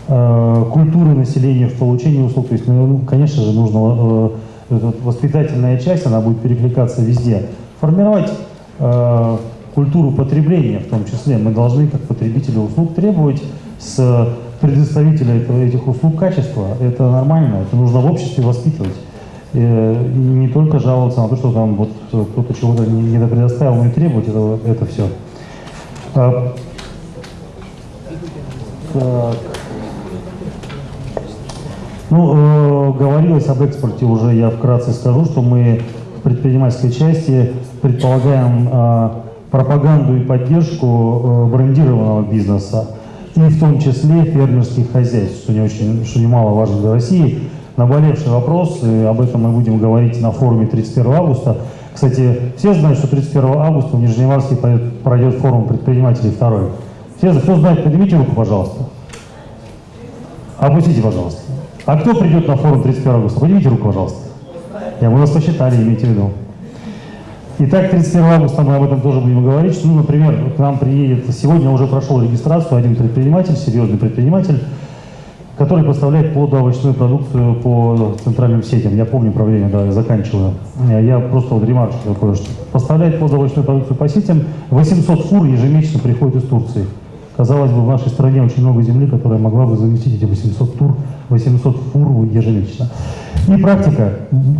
э, культуры населения в получении услуг. То есть, ну, конечно же, нужно э, воспитательная часть, она будет перекликаться везде. Формировать э, культуру потребления в том числе. Мы должны, как потребители услуг, требовать с предоставителя этих услуг качества. Это нормально, это нужно в обществе воспитывать. Э, И не только жаловаться на то, что там вот кто-то чего-то не предоставил, и требовать это, это все. А, так. Ну, э, говорилось об экспорте уже, я вкратце скажу, что мы в предпринимательской части предполагаем э, пропаганду и поддержку э, брендированного бизнеса, и в том числе фермерских хозяйств, что, не очень, что немаловажно для России. Наболевший вопрос, и об этом мы будем говорить на форуме 31 августа. Кстати, все знают, что 31 августа в Нижневарске пройдет- форум предпринимателей второй. Все, кто знает, поднимите руку, пожалуйста. Опустите, пожалуйста. А кто придет на форум 31 августа? Поднимите руку, пожалуйста. Я мы вас посчитали, имейте в виду. Итак, 31 августа мы об этом тоже будем говорить. Ну, например, к нам приедет, сегодня уже прошел регистрацию один предприниматель, серьезный предприниматель, который поставляет плодоовощную продукцию по центральным сетям. Я помню время, да, я заканчиваю. Я просто вот ремарочку такое, что поставляет плодоовощную продукцию по сетям, 800 фур ежемесячно приходит из Турции. Казалось бы, в нашей стране очень много земли, которая могла бы заместить эти 800 тур, 800 фур ежемесячно. И практика,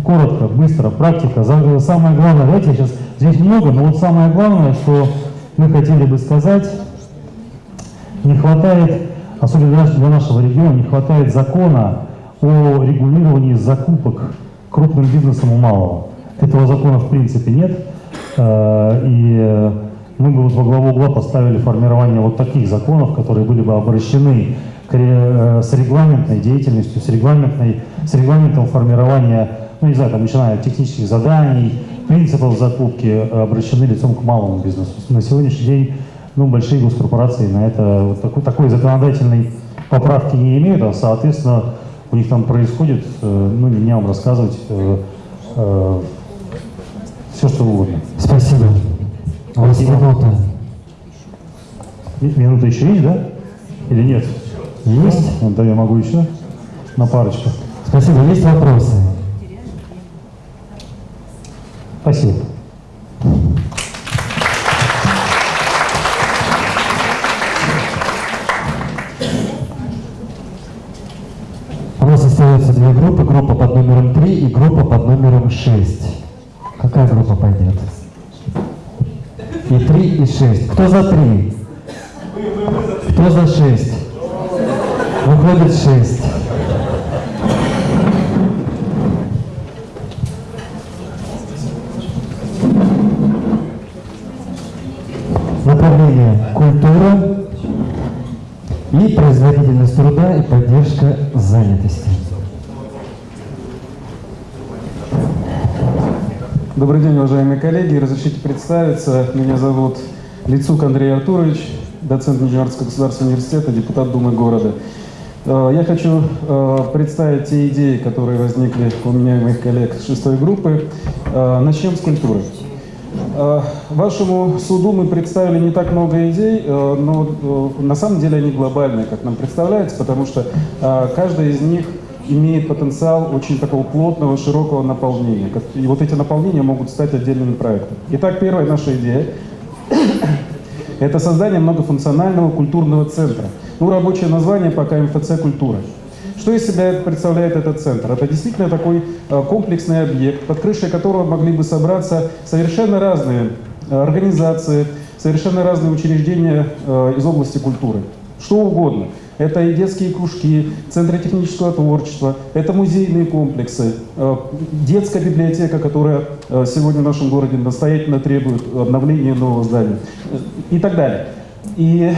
коротко, быстро, практика. Самое главное, давайте сейчас, здесь много, но вот самое главное, что мы хотели бы сказать, не хватает, особенно для наш- для нашего региона, не хватает закона о регулировании закупок крупным бизнесом у малого. Этого закона в принципе нет. Э, И мы бы вот во главу угла поставили формирование вот таких законов, которые были бы обращены э, с регламентной деятельностью, с, регламентной, с регламентом формирования, ну не знаю, там, начиная от технических заданий, принципов закупки, э, обращены лицом к малому бизнесу. На сегодняшний день ну, большие госкорпорации на это вот такой, такой законодательной поправки не имеют, а, соответственно, у них там происходит, э, ну, не мне вам рассказывать, все, что угодно. Спасибо. У вас минута. Ми- Минута еще есть, да? Или нет? Есть? Ну, Да, я могу еще на парочку. Спасибо. Есть вопросы? Спасибо. Нас остается две группы. Группа под номером 3 и группа под номером 6. Какая группа пойдет? И 3, и 6. Кто за 3? Кто за 6? Выходит 6. Направление культура и производительность труда и поддержка занятости. Добрый день, уважаемые коллеги. Разрешите представиться. Меня зовут Лицук Андрей Артурович, доцент Нижегородского государственного университета, депутат Думы города. Э, Я хочу э, представить те идеи, которые возникли у меня и моих коллег с шестой группы. Э, Начнем с культуры. Э, Вашему суду мы представили не так много идей, э, но э, на самом деле они глобальные, как нам представляется, потому что каждая из них имеет потенциал очень такого плотного, широкого наполнения. И вот эти наполнения могут стать отдельными проектами. Итак, первая наша идея – это создание многофункционального культурного центра. Ну, рабочее название пока МФЦ «Культура». Что из себя представляет этот центр? Это действительно такой э, комплексный объект, под крышей которого могли бы собраться совершенно разные э, организации, совершенно разные учреждения э, из области культуры. Что угодно. Это и детские кружки, центры технического творчества, это музейные комплексы, детская библиотека, которая сегодня в нашем городе настоятельно требует обновления нового здания и так далее. И,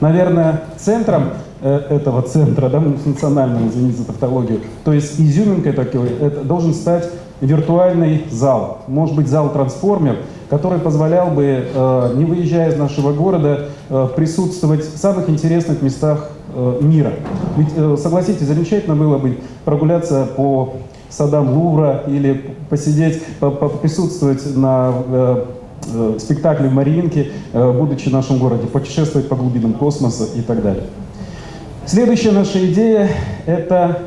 наверное, центром этого центра, да, национального, извините за тавтологию. То есть изюминкой такой это должен стать виртуальный зал. Может быть, зал-трансформер, который позволял бы, э, не выезжая из нашего города, э, присутствовать в самых интересных местах мира. Ведь, согласитесь, замечательно было бы прогуляться по садам Лувра или посидеть, присутствовать на спектакле в Мариинке, будучи в нашем городе, путешествовать по глубинам космоса и так далее. Следующая наша идея – это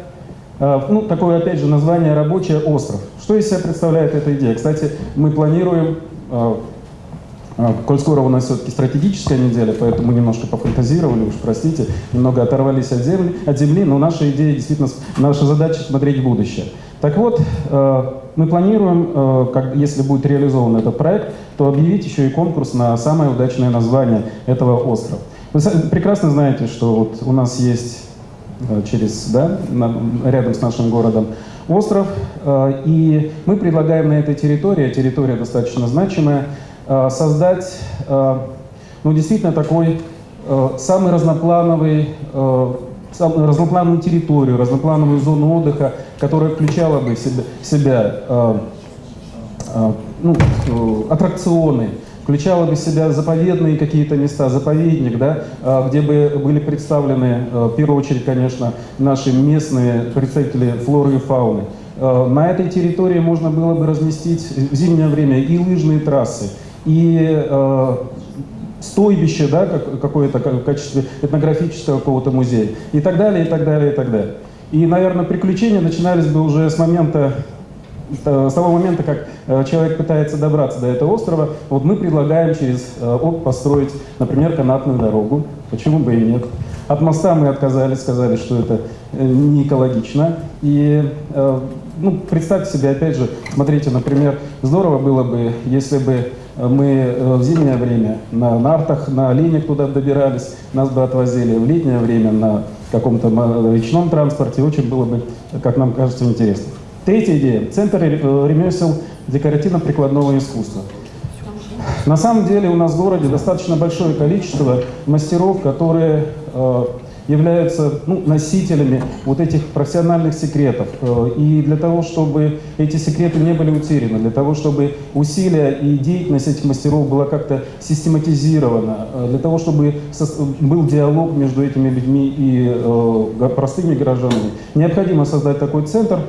э, ну, такое, опять же, название «Рабочий остров». Что из себя представляет эта идея? Кстати, мы планируем, э, э, коль скоро у нас все-таки стратегическая неделя, поэтому немножко пофантазировали, уж простите, немного оторвались от земли, от земли но наша идея действительно, наша задача смотреть в будущее. Так вот, мы планируем, как, если будет реализован этот проект, то объявить еще и конкурс на самое удачное название этого острова. Вы прекрасно знаете, что вот у нас есть э, через, да, рядом с нашим городом остров, э, и мы предлагаем на этой территории, территория достаточно значимая, э, создать, ну, действительно такой самый разноплановый разноплановую территорию, разноплановую зону отдыха, которая включала бы в себя, в себя ну, аттракционы, включала бы в себя заповедные какие-то места, заповедник, да, а, где бы были представлены, а, в первую очередь, конечно, наши местные представители флоры и фауны. А, на этой территории можно было бы разместить в зимнее время и лыжные трассы, и стойбище, да, какое-то в качестве этнографического какого-то музея, и так далее, и так далее, и так далее. И, наверное, приключения начинались бы уже с момента с того момента, как э, человек пытается добраться до этого острова, вот мы предлагаем через э, ОК построить, например, канатную дорогу. Почему бы и нет? От моста мы отказались, сказали, что это э, не экологично. И ну, представьте себе, опять же, смотрите, например, здорово было бы, если бы мы в зимнее время на нартах, на оленях туда добирались, нас бы отвозили в летнее время на каком-то речном транспорте. Очень было бы, как нам кажется, интересно. Третья идея. Центр э, ремесел декоративно-прикладного искусства. На самом деле у нас в городе достаточно большое количество мастеров, которые э, являются ну, носителями вот этих профессиональных секретов. Э, и для того, чтобы эти секреты не были утеряны, для того, чтобы усилия и деятельность этих мастеров была как-то систематизирована, для того, чтобы был диалог между этими людьми и простыми гражданами, необходимо создать такой центр,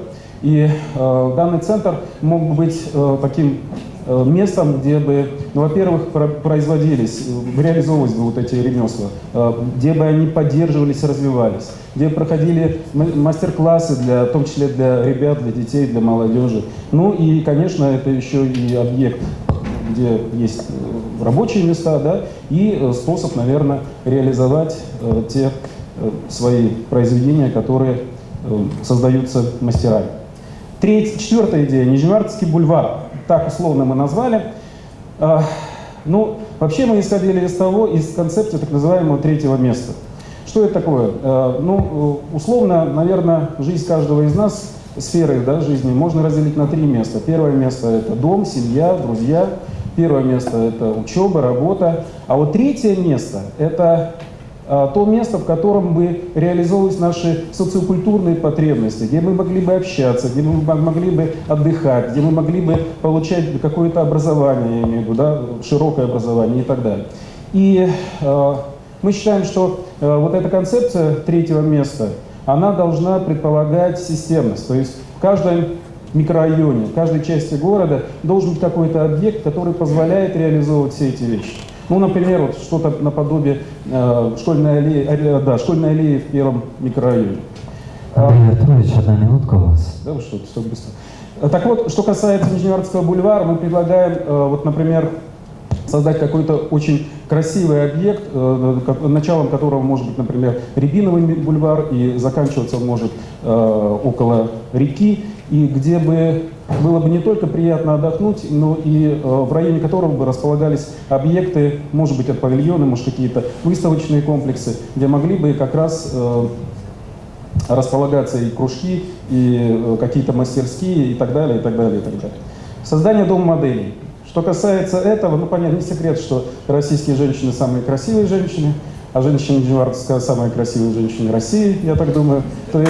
и э, данный центр мог бы быть э, таким э, местом, где бы, ну, во-первых, про производились, э, реализовывались бы вот эти ремесла, э, где бы они поддерживались, развивались, где проходили мастер-классы, для, в том числе для ребят, для детей, для молодежи. Ну и, конечно, это еще и объект, где есть рабочие места, да, и способ, наверное, реализовать те свои произведения, которые создаются мастерами. Третья, четвертая идея – Нижневартовский бульвар. Так условно мы назвали. А, ну, вообще мы исходили из того, из концепции так называемого третьего места. Что это такое? А, ну, условно, наверное, жизнь каждого из нас, сферы да, жизни, можно разделить на три места. Первое место – это дом, семья, друзья. Первое место – это учеба, работа. А вот третье место – это то место, в котором бы реализовывались наши социокультурные потребности, где мы могли бы общаться, где мы могли бы отдыхать, где мы могли бы получать какое-то образование, я имею в виду, да, широкое образование и так далее. И э, мы считаем, что э, вот эта концепция третьего места, она должна предполагать системность, то есть в каждом микрорайоне, в каждой части города должен быть какой-то объект, который позволяет реализовывать все эти вещи. Ну, например, вот что-то наподобие э, школьной, аллеи, э, да, школьной аллеи в первом микрорайоне. Андрей Артурович, одна минутка у вас. Да, вы что, все быстро. Так вот, что касается Нижневартского бульвара, мы предлагаем, э, вот, например, создать какой-то очень красивый объект, э, началом которого может быть, например, Рябиновый бульвар, и заканчиваться он может э, около реки, и где бы было бы не только приятно отдохнуть, но и в районе которого бы располагались объекты, может быть, от павильона, может, какие-то выставочные комплексы, где могли бы как раз располагаться и кружки, и э, какие-то мастерские, и так далее, и так далее, и так далее. Создание дома моделей. Что касается этого, ну, понятно, не секрет, что российские женщины самые красивые женщины, а женщины Нижневартовская самая красивая женщина России, я так думаю. То.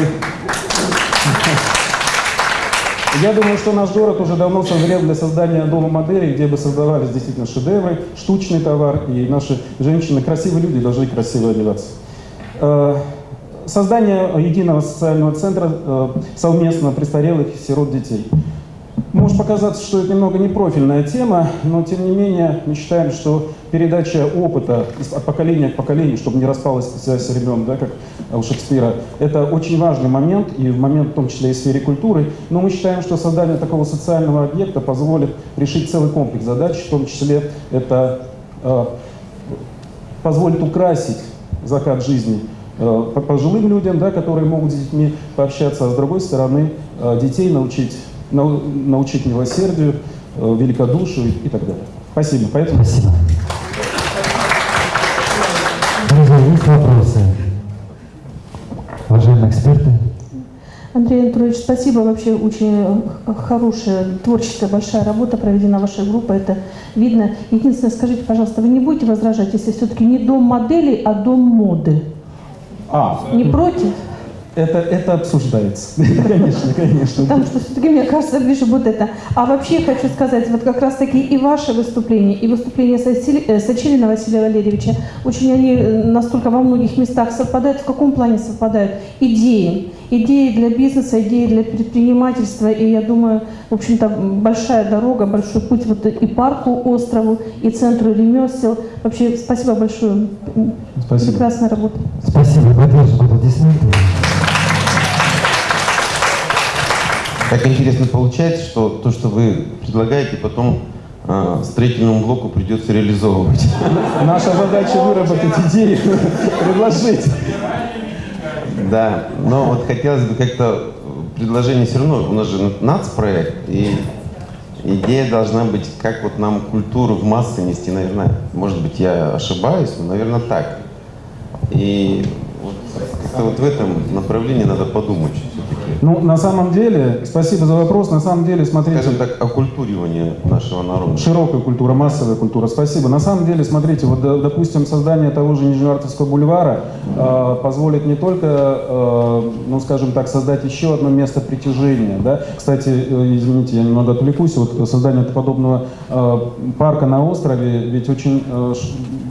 Я думаю, что наш город уже давно созрел для создания дома моделей, где бы создавались действительно шедевры, штучный товар, и наши женщины, красивые люди, должны красиво одеваться. Э, Создание единого социального центра э, совместно престарелых и сирот детей. Может показаться, что это немного непрофильная тема, но тем не менее мы считаем, что передача опыта от поколения к поколению, чтобы не распалась связь с времен, да, как у Шекспира, это очень важный момент, и в момент в том числе и в сфере культуры. Но мы считаем, что создание такого социального объекта позволит решить целый комплекс задач, в том числе это э, позволит украсить закат жизни Э, пожилым людям, да, которые могут с детьми пообщаться, а с другой стороны э, детей научить, научить милосердию, э, великодушию и так далее. Спасибо. Поэтому... Спасибо. Друзья, есть вопросы? Уважаемые эксперты? Андрей Анатольевич, спасибо. Вообще очень хорошая, творческая, большая работа проведена вашей группой. Это видно. Единственное, скажите, пожалуйста, вы не будете возражать, если все-таки не дом моделей, а дом моды? А, не против? Это, это обсуждается. конечно, конечно. Потому что все-таки, мне кажется, ближе будет это. А вообще хочу сказать, вот как раз-таки и ваше выступление, и выступление э, Сочилина Василия Валерьевича, очень они э, настолько во многих местах совпадают. В каком плане совпадают? Идеи. Идеи для бизнеса, идеи для предпринимательства. И я думаю, в общем-то, большая дорога, большой путь вот и парку, острову, и центру ремесел. Вообще, спасибо большое. Спасибо. Прекрасная работа. Спасибо. Поддержим аплодисменты. Так интересно получается, что то, что вы предлагаете, потом э, строительному блоку придется реализовывать. Наша задача выработать идеи, предложить. Да, но вот хотелось бы как-то предложение все равно, у нас же нацпроект, и идея должна быть, как вот нам культуру в массы нести, наверное, может быть, я ошибаюсь, но, наверное, так. И вот, вот в этом направлении надо подумать. Ну, на самом деле, спасибо за вопрос, на самом деле, смотрите... Скажем так, окультуривание нашего народа. Широкая культура, массовая культура, спасибо. На самом деле, смотрите, вот, допустим, создание того же Нижневартовского бульвара э, позволит не только, э, ну, скажем так, создать еще одно место притяжения, да. Кстати, э, извините, я немного отвлекусь, вот создание подобного э, парка на острове, ведь очень, э,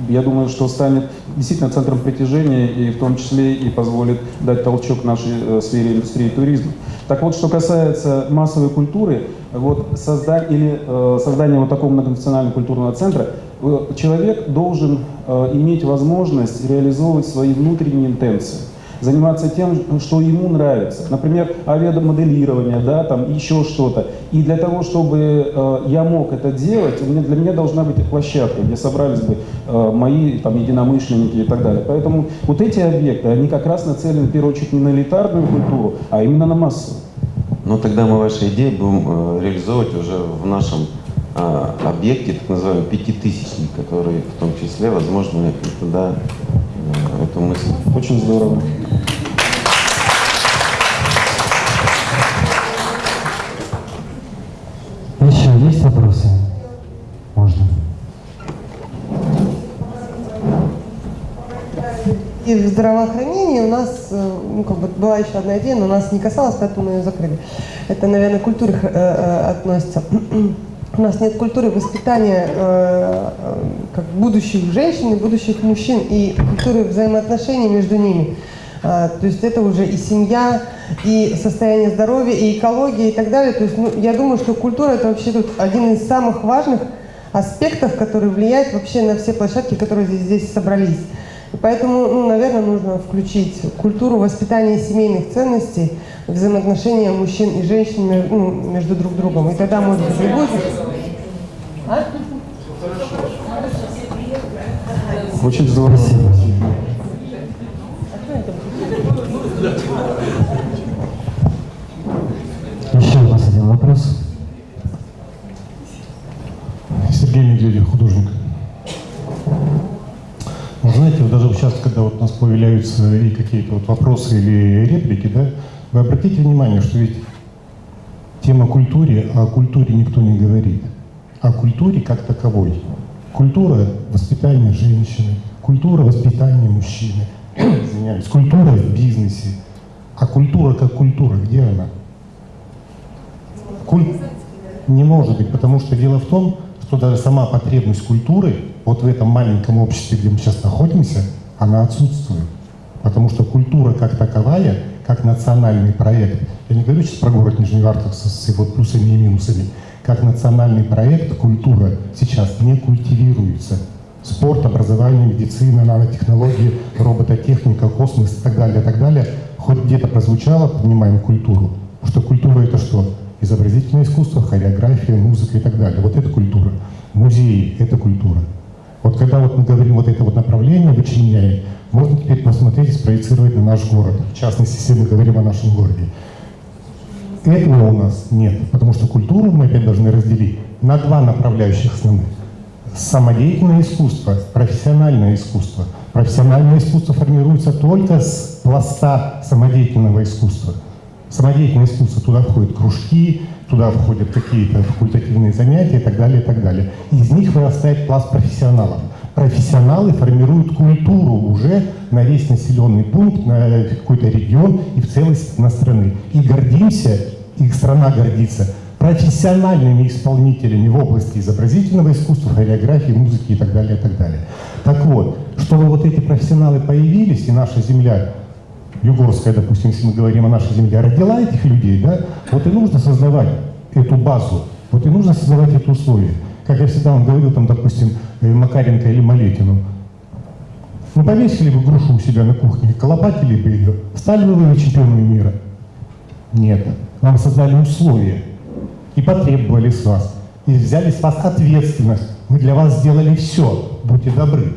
я думаю, что станет действительно центром притяжения и в том числе и позволит дать толчок нашей э, сфере индустрии туризма. Так вот, что касается массовой культуры, вот создать, или э, создание вот такого многонационального культурного центра, э, человек должен э, иметь возможность реализовывать свои внутренние интенции заниматься тем, что ему нравится. Например, авиамоделирование, да, там еще что-то. И для того, чтобы э, я мог это делать, у меня, для меня должна быть площадка, где собрались бы э, мои там, единомышленники и так далее. Поэтому вот эти объекты, они как раз нацелены в первую очередь не на элитарную культуру, а именно на массу. Ну тогда мы ваши идеи будем э, реализовывать уже в нашем э, объекте, так называемый пятитысячник, который в том числе, возможно, туда эту мысль. Очень здорово. Еще есть вопросы? Можно. И в здравоохранении у нас, э, ну, как бы была еще одна идея, но нас не касалось, поэтому мы ее закрыли. Это, наверное, к культуре э, э, относится. У нас нет культуры воспитания э, э, как будущих женщин и будущих мужчин и культуры взаимоотношений между ними. А, то есть это уже и семья, и состояние здоровья, и экология, и так далее. То есть ну, я думаю, что культура это вообще тут один из самых важных аспектов, который влияет вообще на все площадки, которые здесь, здесь собрались. И поэтому, ну, наверное, нужно включить культуру воспитания семейных ценностей, взаимоотношения мужчин и женщин ну, между друг другом. И тогда, может быть, будет... А? Очень здорово. Еще у нас один вопрос. Сергей Медведев, художник. Вы знаете, вот даже сейчас, когда вот у нас появляются и какие-то вот вопросы или реплики, да, вы обратите внимание, что ведь тема культуре, а о культуре никто не говорит. О культуре как таковой. Культура воспитания женщины, культура воспитания мужчины, извиняюсь, культура в бизнесе. А культура как культура, где она? Куль- Не может быть, потому что дело в том, что даже сама потребность культуры вот в этом маленьком обществе, где мы сейчас находимся, она отсутствует. Потому что культура как таковая, как национальный проект, я не говорю сейчас про город Нижневартовск с его плюсами и минусами, как национальный проект культура сейчас не культивируется. Спорт, образование, медицина, нанотехнологии, робототехника, космос и так далее, и так далее, хоть где-то прозвучало, поднимаем культуру, что культура это что? Изобразительное искусство, хореография, музыка и так далее. Вот это культура. Музеи — это культура. Вот когда вот мы говорим вот это вот направление вычленяем, можно теперь посмотреть и спроецировать на наш город. В частности, если мы говорим о нашем городе. Этого у нас нет, потому что культуру мы опять должны разделить на два направляющих основных. Самодеятельное искусство, профессиональное искусство. Профессиональное искусство формируется только с пласта самодеятельного искусства. Самодеятельное искусство, туда входят кружки, туда входят какие-то факультативные занятия и так далее, и так далее. Из них вырастает пласт профессионалов. Профессионалы формируют культуру уже на весь населенный пункт, на какой-то регион и в целости на страны. И гордимся, и страна гордится профессиональными исполнителями в области изобразительного искусства, хореографии, музыки и так далее, и так далее. Так вот, чтобы вот эти профессионалы появились, и наша земля Югорская, допустим, если мы говорим о нашей земле, родила этих людей, да, вот и нужно создавать эту базу, вот и нужно создавать эти условия. Как я всегда вам говорил, там, допустим, э, Макаренко или Малетину, ну повесили бы грушу у себя на кухне, колопатили бы ее, стали бы вы чемпионами мира? Нет. Вам создали условия и потребовали с вас, и взяли с вас ответственность. Мы для вас сделали все, будьте добры.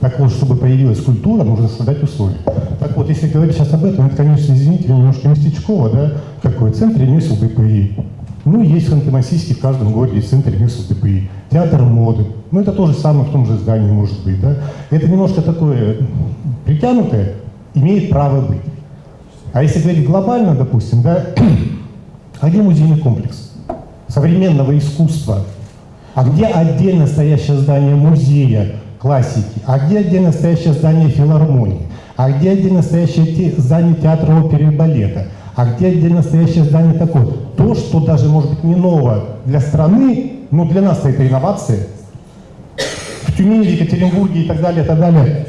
Так вот, чтобы появилась культура, нужно создать условия. Так вот, если говорить сейчас об этом, это, конечно, извините, немножко местечково, да, такой центр ремесел ДПИ. Ну, есть в Ханты-Мансийске, в каждом городе центр ремесел ДПИ. Театр моды. Ну, это то же самое в том же здании может быть, да. Это немножко такое притянутое, имеет право быть. А если говорить глобально, допустим, да, где музейный комплекс современного искусства? А где отдельно стоящее здание музея классики? А где отдельно стоящее здание филармонии? А где отдельно стоящее те- здание театра оперы и балета? А где отдельно стоящее здание такое? То, что даже, может быть, не ново для страны, но для нас это инновация. В Тюмени, в Екатеринбурге и так далее, и так далее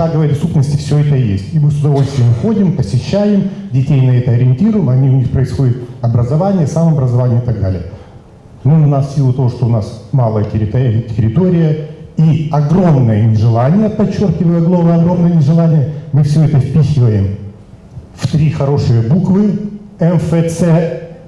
шаговой доступности все это есть. И мы с удовольствием ходим, посещаем, детей на это ориентируем, они, у них происходит образование, самообразование и так далее. Ну, у нас в силу того, что у нас малая территория, территория и огромное нежелание, подчеркиваю, огромное нежелание, мы все это впихиваем в три хорошие буквы МФЦ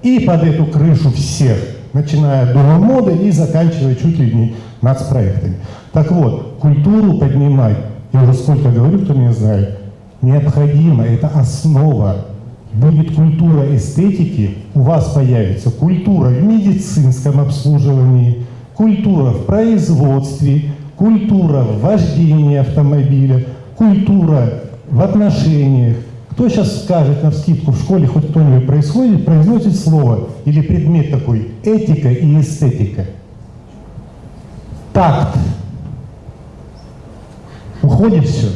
и под эту крышу всех, начиная от Дома и заканчивая чуть ли не нацпроектами. Так вот, культуру поднимать, я уже сколько говорю, кто меня знает, необходимо, это основа. Будет культура эстетики, у вас появится культура в медицинском обслуживании, культура в производстве, культура в вождении автомобиля, культура в отношениях. Кто сейчас скажет на вскидку в школе хоть кто-нибудь происходит, произносит слово или предмет такой этика и эстетика? Такт. Уходит все.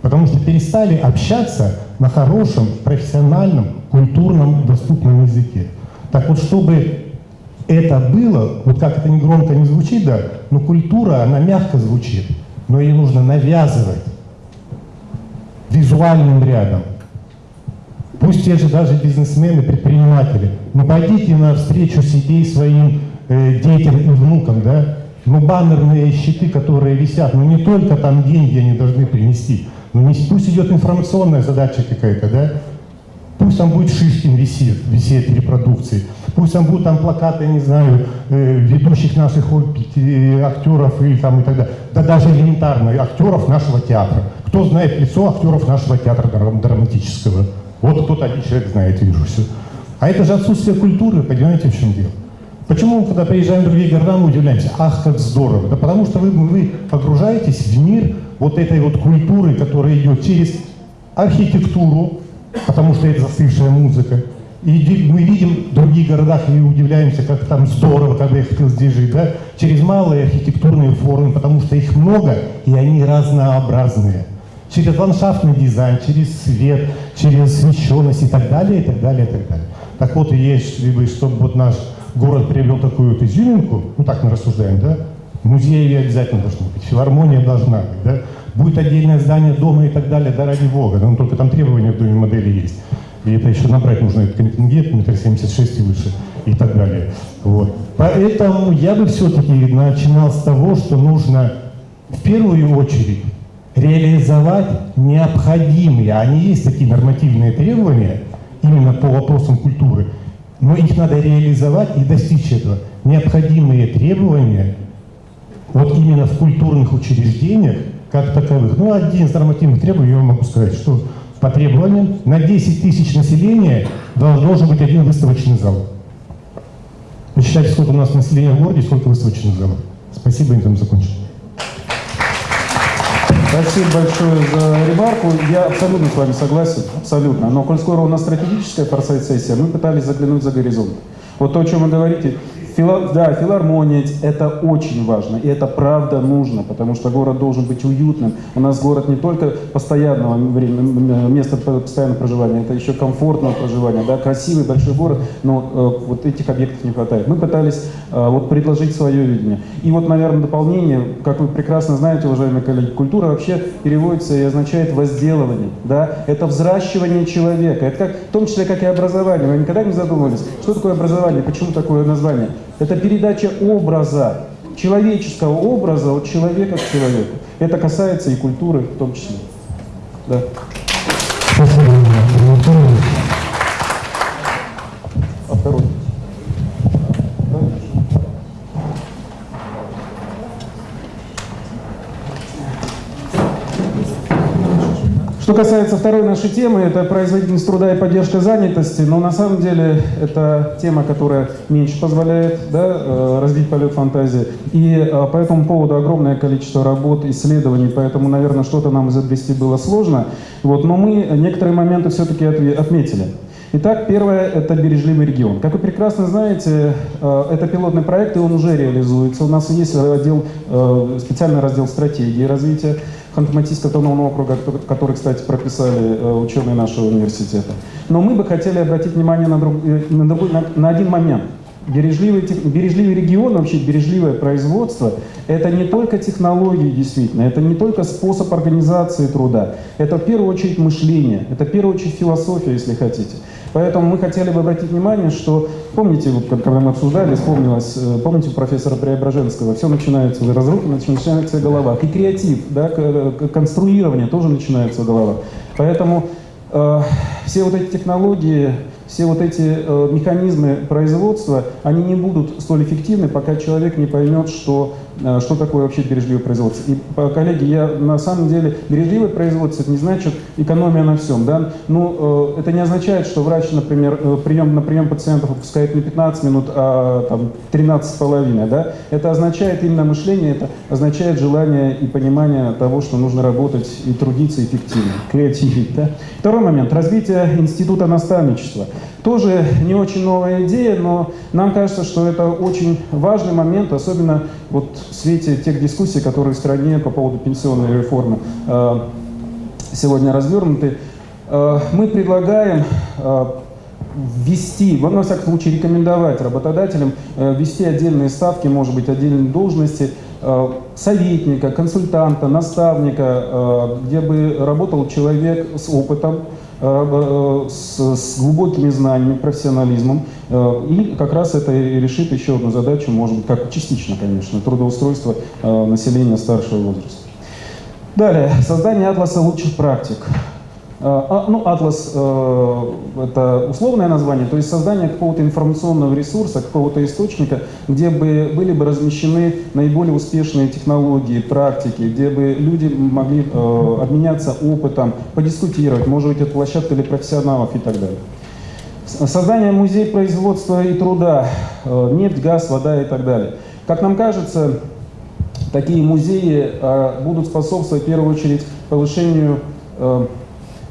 Потому что перестали общаться на хорошем, профессиональном, культурном, доступном языке. Так вот, чтобы это было, вот как это не громко не звучит, да, но культура, она мягко звучит, но ее нужно навязывать визуальным рядом. Пусть те же даже бизнесмены, предприниматели, ну пойдите на встречу с идеей своим э, детям и внукам, да, Ну, баннерные щиты, которые висят, ну не только там деньги они должны принести, ну не, пусть идет информационная задача какая-то, да? Пусть там будет Шишкин висит, висит репродукции, пусть там будут там плакаты, не знаю, э, ведущих наших э, актеров или там и так далее. Да даже элементарно, актеров нашего театра. Кто знает лицо актеров нашего театра драматического? Вот кто-то один человек знает, вижу все. А это же отсутствие культуры, понимаете, в чем дело? Почему, когда приезжаем в другие города, мы удивляемся? Ах, как здорово! Да потому что вы, вы погружаетесь в мир вот этой вот культуры, которая идет через архитектуру, потому что это застывшая музыка. И мы видим в других городах и удивляемся, как там здорово, когда я хотел здесь жить, да? Через малые архитектурные формы, потому что их много, и они разнообразные. Через ландшафтный дизайн, через свет, через освещенность и так далее, и так далее, и так далее. Так вот, если бы, чтобы вот наш город приобрел такую вот изюминку, ну так мы рассуждаем, да, музеи обязательно должны быть, филармония должна быть, да, будет отдельное здание дома и так далее, да ради бога, но только там требования в доме модели есть. И это еще набрать нужно этот контингент, метр семьдесят шесть и выше, и так далее. Вот. Поэтому я бы все-таки начинал с того, что нужно в первую очередь реализовать необходимые, они есть такие нормативные требования именно по вопросам культуры, но их надо реализовать и достичь этого. Необходимые требования вот именно в культурных учреждениях как таковых. Ну, один из нормативных требований, я могу сказать, что по требованиям на 10 тысяч населения должен быть один выставочный зал. Посчитайте, сколько у нас населения в городе, сколько выставочных залов. Спасибо, я там закончил. Спасибо большое за ремарку. Я абсолютно с вами согласен, абсолютно. Но коль скоро у нас стратегическая форсайт-сессия, мы пытались заглянуть за горизонт. Вот то, о чем вы говорите, Фила, да, филармония – это очень важно, и это правда нужно, потому что город должен быть уютным. У нас город не только постоянного места постоянного проживания, это еще комфортного проживания, да, красивый большой город, но э, вот этих объектов не хватает. Мы пытались э, вот предложить свое видение. И вот, наверное, дополнение, как вы прекрасно знаете, уважаемые коллеги, культура вообще переводится и означает возделывание, да, это взращивание человека, это как, в том числе как и образование. Вы никогда не задумывались, что такое образование, почему такое название? Это передача образа, человеческого образа от человека к человеку. Это касается и культуры в том числе. Да. Спасибо, Что касается второй нашей темы, это производительность труда и поддержка занятости, но на самом деле это тема, которая меньше позволяет да, э, развить полет фантазии. И э, по этому поводу огромное количество работ, исследований, поэтому, наверное, что-то нам изобрести было сложно. Вот, но мы некоторые моменты все-таки отметили. Итак, первое – это бережливый регион. Как вы прекрасно знаете, э, это пилотный проект, и он уже реализуется. У нас есть отдел, специальный раздел стратегии развития. Ханты-Мансийского автономного округа, который, кстати, прописали э, ученые нашего университета. Но мы бы хотели обратить внимание на, друг, э, на, другой, на, на один момент. Бережливый, бережливый регион, вообще бережливое производство, это не только технологии действительно, это не только способ организации труда, это в первую очередь мышление, это в первую очередь философия, если хотите. Поэтому мы хотели бы обратить внимание, что, помните, когда мы обсуждали, вспомнилось, э, помните профессора Преображенского, все начинается в разрухе, начинается в головах. И креатив, да, конструирование тоже начинается в головах. Поэтому э, все вот эти технологии, все вот эти э, механизмы производства, они не будут столь эффективны, пока человек не поймет, что Э, что такое вообще бережливое производство. И, коллеги, я на самом деле, бережливое производство, это не значит экономия на всем. Да? Ну, э, это не означает, что врач, например, э, прием, на прием пациентов выпускает не 15 минут, а там, 13 с половиной. Да? Это означает именно мышление, это означает желание и понимание того, что нужно работать и трудиться эффективно, креативить. Да? Второй момент. Развитие института наставничества. Тоже не очень новая идея, но нам кажется, что это очень важный момент, особенно вот в свете тех дискуссий, которые в стране по поводу пенсионной реформы э, сегодня развернуты. Э, мы предлагаем э, ввести, во всяком случае рекомендовать работодателям ввести отдельные ставки, может быть, отдельные должности советника, консультанта, наставника, где бы работал человек с опытом, с, с глубокими знаниями, профессионализмом. Э, И как раз это решит еще одну задачу, может быть, как частично, конечно, трудоустройство э, населения старшего возраста. Далее, создание атласа лучших практик. Э, а, Ну, атлас э, это условное название, то есть создание какого-то информационного ресурса, какого-то источника, где бы были бы размещены наиболее успешные технологии, практики, где бы люди могли э, обменяться опытом, подискутировать, может быть, это площадка для профессионалов и так далее. Создание музея производства и труда, э, нефть, газ, вода и так далее. Как нам кажется, такие музеи э, будут способствовать в первую очередь повышению э,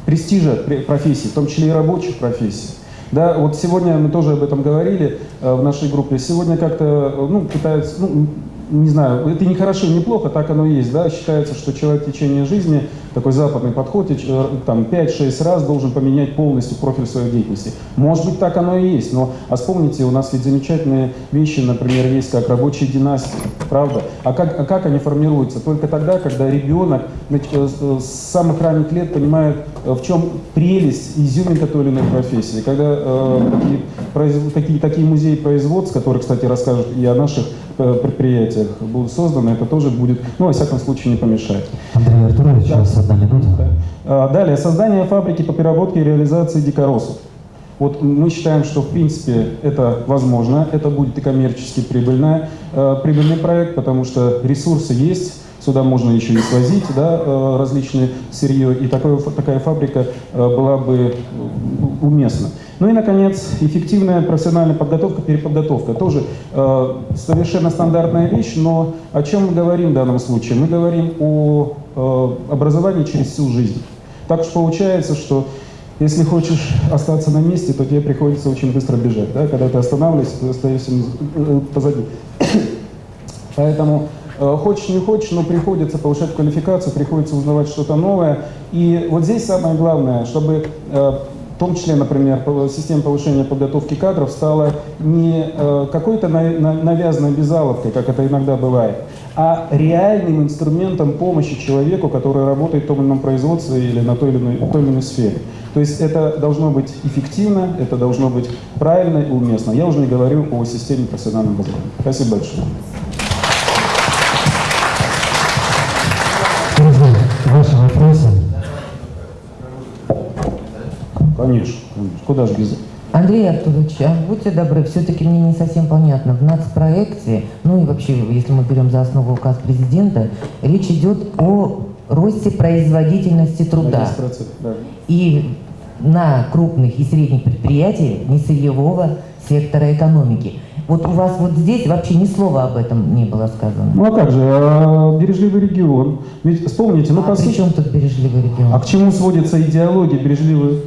престижа пре- профессий, в том числе и рабочих профессий. Да, вот сегодня мы тоже об этом говорили э, в нашей группе. Сегодня как-то, э, ну, пытаются, ну, не знаю, это не хорошо, не плохо, так оно и есть, да, считается, что человек в течение жизни, такой западный подход, и, э, там 5-6 раз должен поменять полностью профиль своей деятельности. Может быть, так оно и есть, но, а вспомните, у нас ведь замечательные вещи, например, есть как рабочие династии, правда? А как, а как они формируются? Только тогда, когда ребенок э, с э, с самых ранних лет понимает, в чем прелесть, изюминка той или иной профессии. Когда э, такие, произв- такие, такие музеи производств, которые, кстати, расскажут и о наших предприятиях, будут созданы, это тоже будет, ну, во всяком случае, не помешает. Андрей Артурович, вас одна минута. А, Далее, создание фабрики по переработке и реализации дикоросов. Вот мы считаем, что в принципе это возможно, это будет и коммерчески прибыльная, э, прибыльный проект, потому что ресурсы есть, сюда можно еще и свозить да, э, различные сырье, и такое, такая фабрика э, была бы э, уместна. Ну и, наконец, эффективная профессиональная подготовка, переподготовка. Тоже э, совершенно стандартная вещь, но о чем мы говорим в данном случае? Мы говорим о э, образовании через всю жизнь. Так уж получается, что если хочешь остаться на месте, то тебе приходится очень быстро бежать. Да? Когда ты останавливаешься, ты остаешься позади. Поэтому хочешь не хочешь, но приходится повышать квалификацию, приходится узнавать что-то новое. И вот здесь самое главное, чтобы э, в том числе, например, система повышения подготовки кадров стала не э, какой-то на- на- навязанной безаловкой, как это иногда бывает, а реальным инструментом помощи человеку, который работает в том или ином производстве или на той или иной, той или иной сфере. То есть это должно быть эффективно, это должно быть правильно и уместно. Я уже не говорю о системе профессионального образования. Спасибо большое. Конечно, конечно. Куда же без Андрей Артурович, а будьте добры, все-таки мне не совсем понятно. В нацпроекте, ну и вообще, если мы берем за основу указ президента, речь идет о росте производительности труда. 10%, да. И на крупных и средних предприятиях несырьевого сектора экономики. Вот у вас вот здесь вообще ни слова об этом не было сказано. Ну а как же, а, бережливый регион. Ведь вспомните, ну А по сути... тут бережливый регион? А к чему сводится идеология бережливый?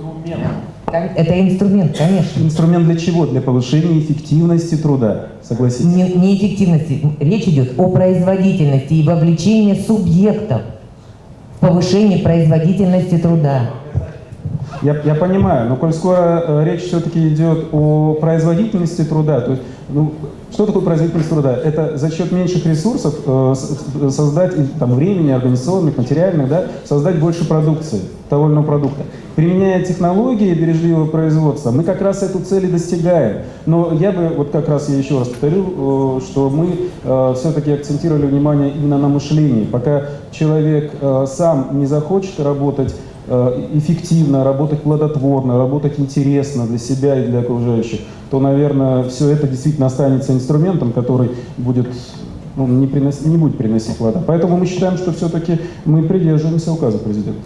Это инструмент, конечно. Инструмент для чего? Для повышения эффективности труда, согласитесь. Не, не эффективности. Речь идет о производительности и вовлечении субъектов в повышение производительности труда. Я, я понимаю, но коль скоро э, речь все-таки идет о производительности труда, то есть, ну, что такое производительность труда? Это за счет меньших ресурсов э, с- создать, там, времени, организационных, материальных, да, создать больше продукции, того или иного продукта. Применяя технологии бережливого производства, мы как раз эту цель и достигаем. Но я бы, вот как раз я еще раз повторю, э, что мы все-таки акцентировали внимание именно на мышлении. Пока человек э, сам не захочет работать э, эффективно, работать плодотворно, работать интересно для себя и для окружающих, то, наверное, все это действительно останется инструментом, который будет, ну, не, принос- не будет приносить плода. Поэтому мы считаем, что все-таки мы придерживаемся указа президента.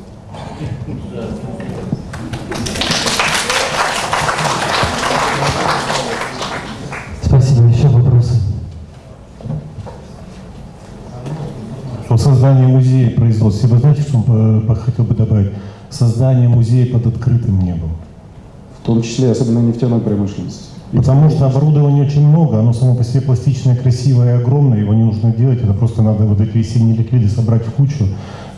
Спасибо. Еще вопросы? Что создание музея производства. Вы знаете, что э, хотел бы добавить? Создание музея под открытым небом. В том числе, особенно нефтяной промышленности. Потому что оборудования очень много, оно само по себе пластичное, красивое и огромное, его не нужно делать, это просто надо вот эти весенние ликвиды собрать в кучу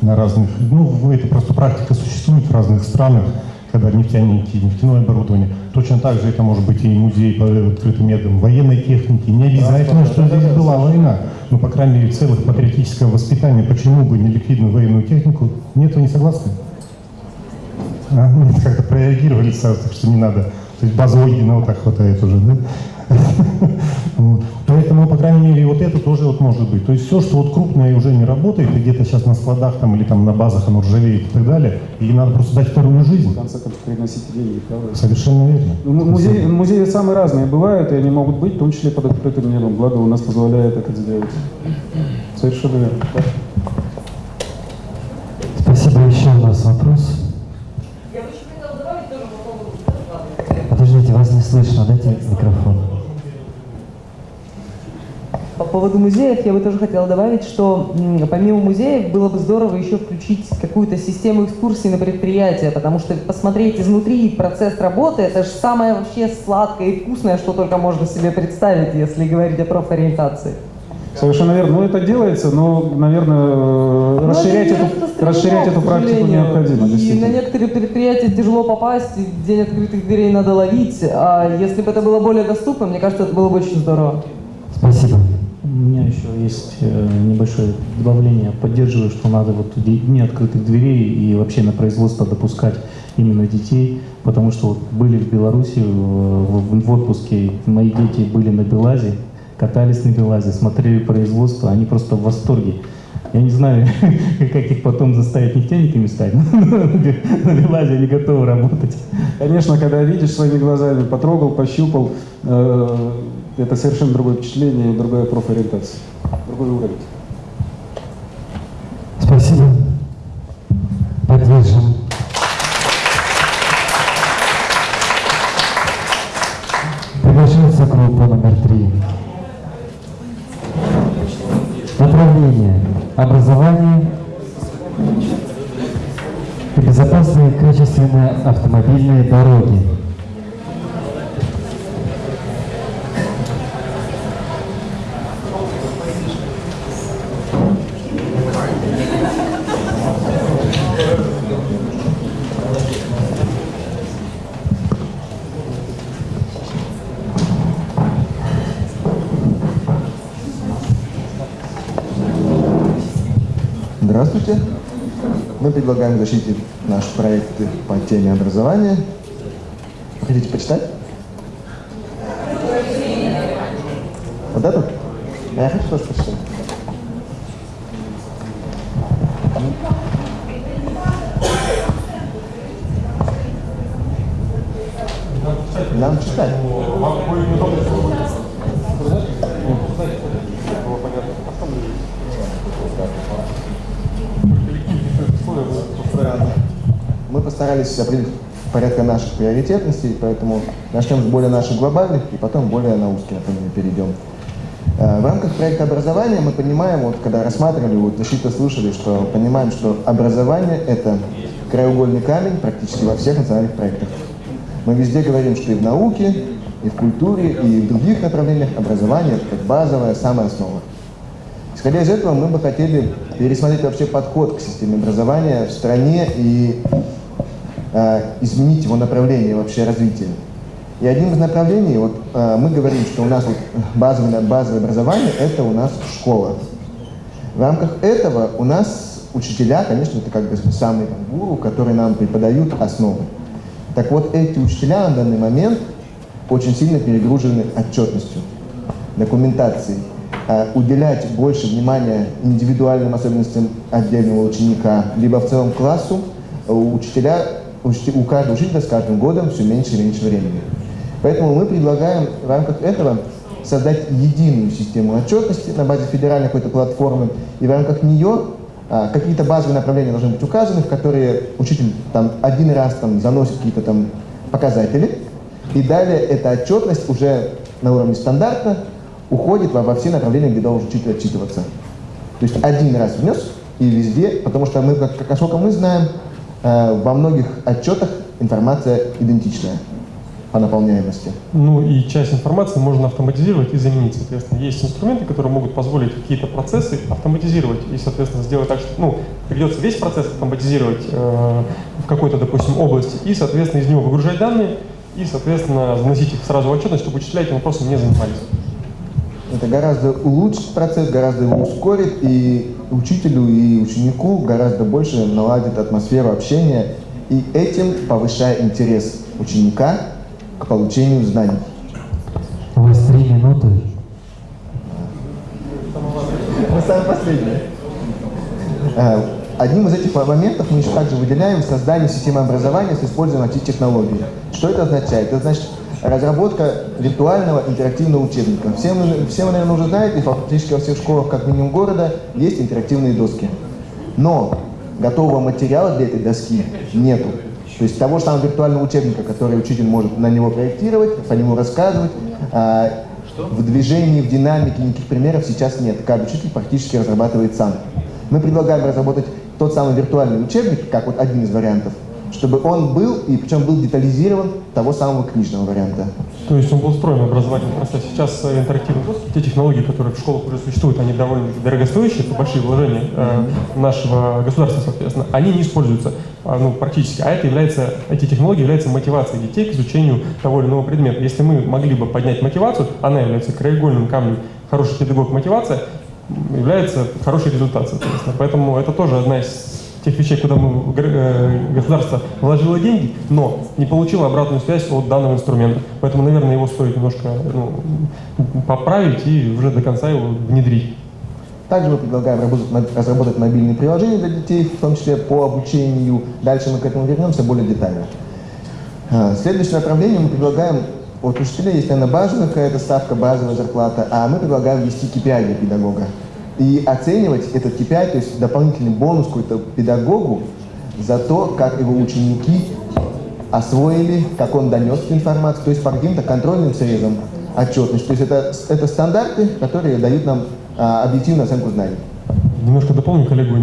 на разных, ну, это просто практика существует в разных странах, когда нефтяники, нефтяное оборудование. Точно так же это может быть и музей по открытым методам военной техники. Не обязательно, что здесь была война, но, по крайней мере, в целых патриотического воспитания, почему бы не ликвидную военную технику? Нет, вы не согласны? А, как-то прореагировали сразу, так что не надо. То есть базу Ольгина вот так хватает уже, да? Вот. Поэтому, по крайней мере, вот это тоже вот может быть. То есть все, что вот крупное уже не работает, и где-то сейчас на складах там или там на базах оно ржавеет и так далее, и надо просто дать вторую жизнь. В конце концов, приносите деньги, правда? Совершенно верно. Ну, Музеи, музеи самые разные бывают, и они могут быть, в том числе под открытым небом. Благо у нас позволяет это сделать. Совершенно верно. Спасибо. Еще у нас вопрос. Подождите, вас не слышно. Дайте микрофон. По поводу музеев я бы тоже хотела добавить, что помимо музеев было бы здорово еще включить какую-то систему экскурсий на предприятие, потому что посмотреть изнутри процесс работы, это же самое вообще сладкое и вкусное, что только можно себе представить, если говорить о профориентации. Совершенно верно. Ну, это делается, но, наверное, Но расширять, эту, расширять эту практику необходимо, И на некоторые предприятия тяжело попасть, и день открытых дверей надо ловить. А если бы это было более доступно, мне кажется, это было бы очень здорово. Спасибо. У меня еще есть э, небольшое добавление. Поддерживаю, что надо вот дни открытых дверей и вообще на производство допускать именно детей, потому что вот были в Беларуси э, в, в отпуске, мои дети были на Белазе, катались на Белазе, смотрели производство, они просто в восторге. Я не знаю, как их потом заставить нефтяниками стать, но на Белазе они готовы работать. Конечно, когда видишь своими глазами, потрогал, пощупал, э, это совершенно другое впечатление другая профориентация, другой уровень. Спасибо. Поддержим. Приглашается группа номер три. Направление. Образование и безопасные качественные автомобильные дороги. Здравствуйте. Мы предлагаем защитить наши проекты по теме образования. Хотите почитать? Вот эту? А я хочу тоже почитать. Наших приоритетностей, поэтому начнем с более наших глобальных и потом более на узкие направления перейдем. Э, В рамках проекта образования мы понимаем, вот когда рассматривали, вот защита слышали, что понимаем, что образование – это краеугольный камень практически во всех национальных проектах. Мы везде говорим, что и в науке, и в культуре, и в других направлениях образование – это базовая, самая основа. Исходя из этого, мы бы хотели пересмотреть вообще подход к системе образования в стране и изменить его направление вообще развития. И одним из направлений, вот э, мы говорим, что у нас вот базовое, базовое образование – это у нас школа. В рамках этого у нас учителя, конечно, это как бы самые там, гуру, которые нам преподают основы. Так вот, эти учителя на данный момент очень сильно перегружены отчетностью, документацией. Э, Уделять больше внимания индивидуальным особенностям отдельного ученика, либо в целом классу, у учителя, у каждого учителя с каждым годом все меньше и меньше времени. Поэтому мы предлагаем в рамках этого создать единую систему отчетности на базе федеральной какой-то платформы, и в рамках нее а, какие-то базовые направления должны быть указаны, в которые учитель там один раз там заносит какие-то там показатели, и далее эта отчетность уже на уровне стандарта уходит во, во все направления, где должен учитель отчитываться. То есть один раз внес и везде, потому что мы, как, как насколько мы знаем, во многих отчетах информация идентичная по наполняемости. Ну и часть информации можно автоматизировать и заменить, соответственно. Есть инструменты, которые могут позволить какие-то процессы автоматизировать и, соответственно, сделать так, что ну, придется весь процесс автоматизировать э, в какой-то, допустим, области и, соответственно, из него выгружать данные и, соответственно, заносить их сразу в отчетность, чтобы учителя этим вопросом не занимались. Это гораздо улучшит процесс, гораздо его ускорит, и учителю, и ученику гораздо больше наладит атмосферу общения и этим повышая интерес ученика к получению знаний. У вас три минуты. Мы самые последние. А, Одним из этих моментов мы еще также выделяем создание системы образования с использованием IT-технологий. Что это означает? Это значит разработка виртуального интерактивного учебника. Всем, всем вы, наверное, уже знаете, фактически во всех школах, как минимум города, есть интерактивные доски. Но готового материала для этой доски нету. То есть того же самого виртуального учебника, который учитель может на него проектировать, по нему рассказывать, а, в движении, в динамике никаких примеров сейчас нет. Каждый учитель практически разрабатывает сам. Мы предлагаем разработать тот самый виртуальный учебник, как вот один из вариантов, чтобы он был, и причем был детализирован того самого книжного варианта. То есть он был встроен в образовательный процесс. Сейчас э, интерактивный доступ, те технологии, которые в школах уже существуют, они довольно дорогостоящие, это большие вложения э, нашего государства, соответственно, они не используются э, ну, практически. А это является, эти технологии являются мотивацией детей к изучению того или иного предмета. Если мы могли бы поднять мотивацию, она является краеугольным камнем хороший педагог мотивация, является хороший результат, соответственно. Поэтому это тоже одна из тех вещей, куда мы, э, государство вложило деньги, но не получило обратную связь от данного инструмента. Поэтому, наверное, его стоит немножко ну, поправить и уже до конца его внедрить. Также мы предлагаем работать, разработать мобильные приложения для детей, в том числе по обучению. Дальше мы к этому вернемся более детально. А, следующее направление мы предлагаем от учителя есть, наверное, базовая какая-то ставка, базовая зарплата, а мы предлагаем ввести KPI для педагога. И оценивать этот KPI, то есть дополнительный бонус какой-то педагогу за то, как его ученики освоили, как он донес эту информацию, то есть по каким-то контрольным срезам отчетность. То есть это, это стандарты, которые дают нам а, объективную оценку знаний. Немножко дополню коллегу.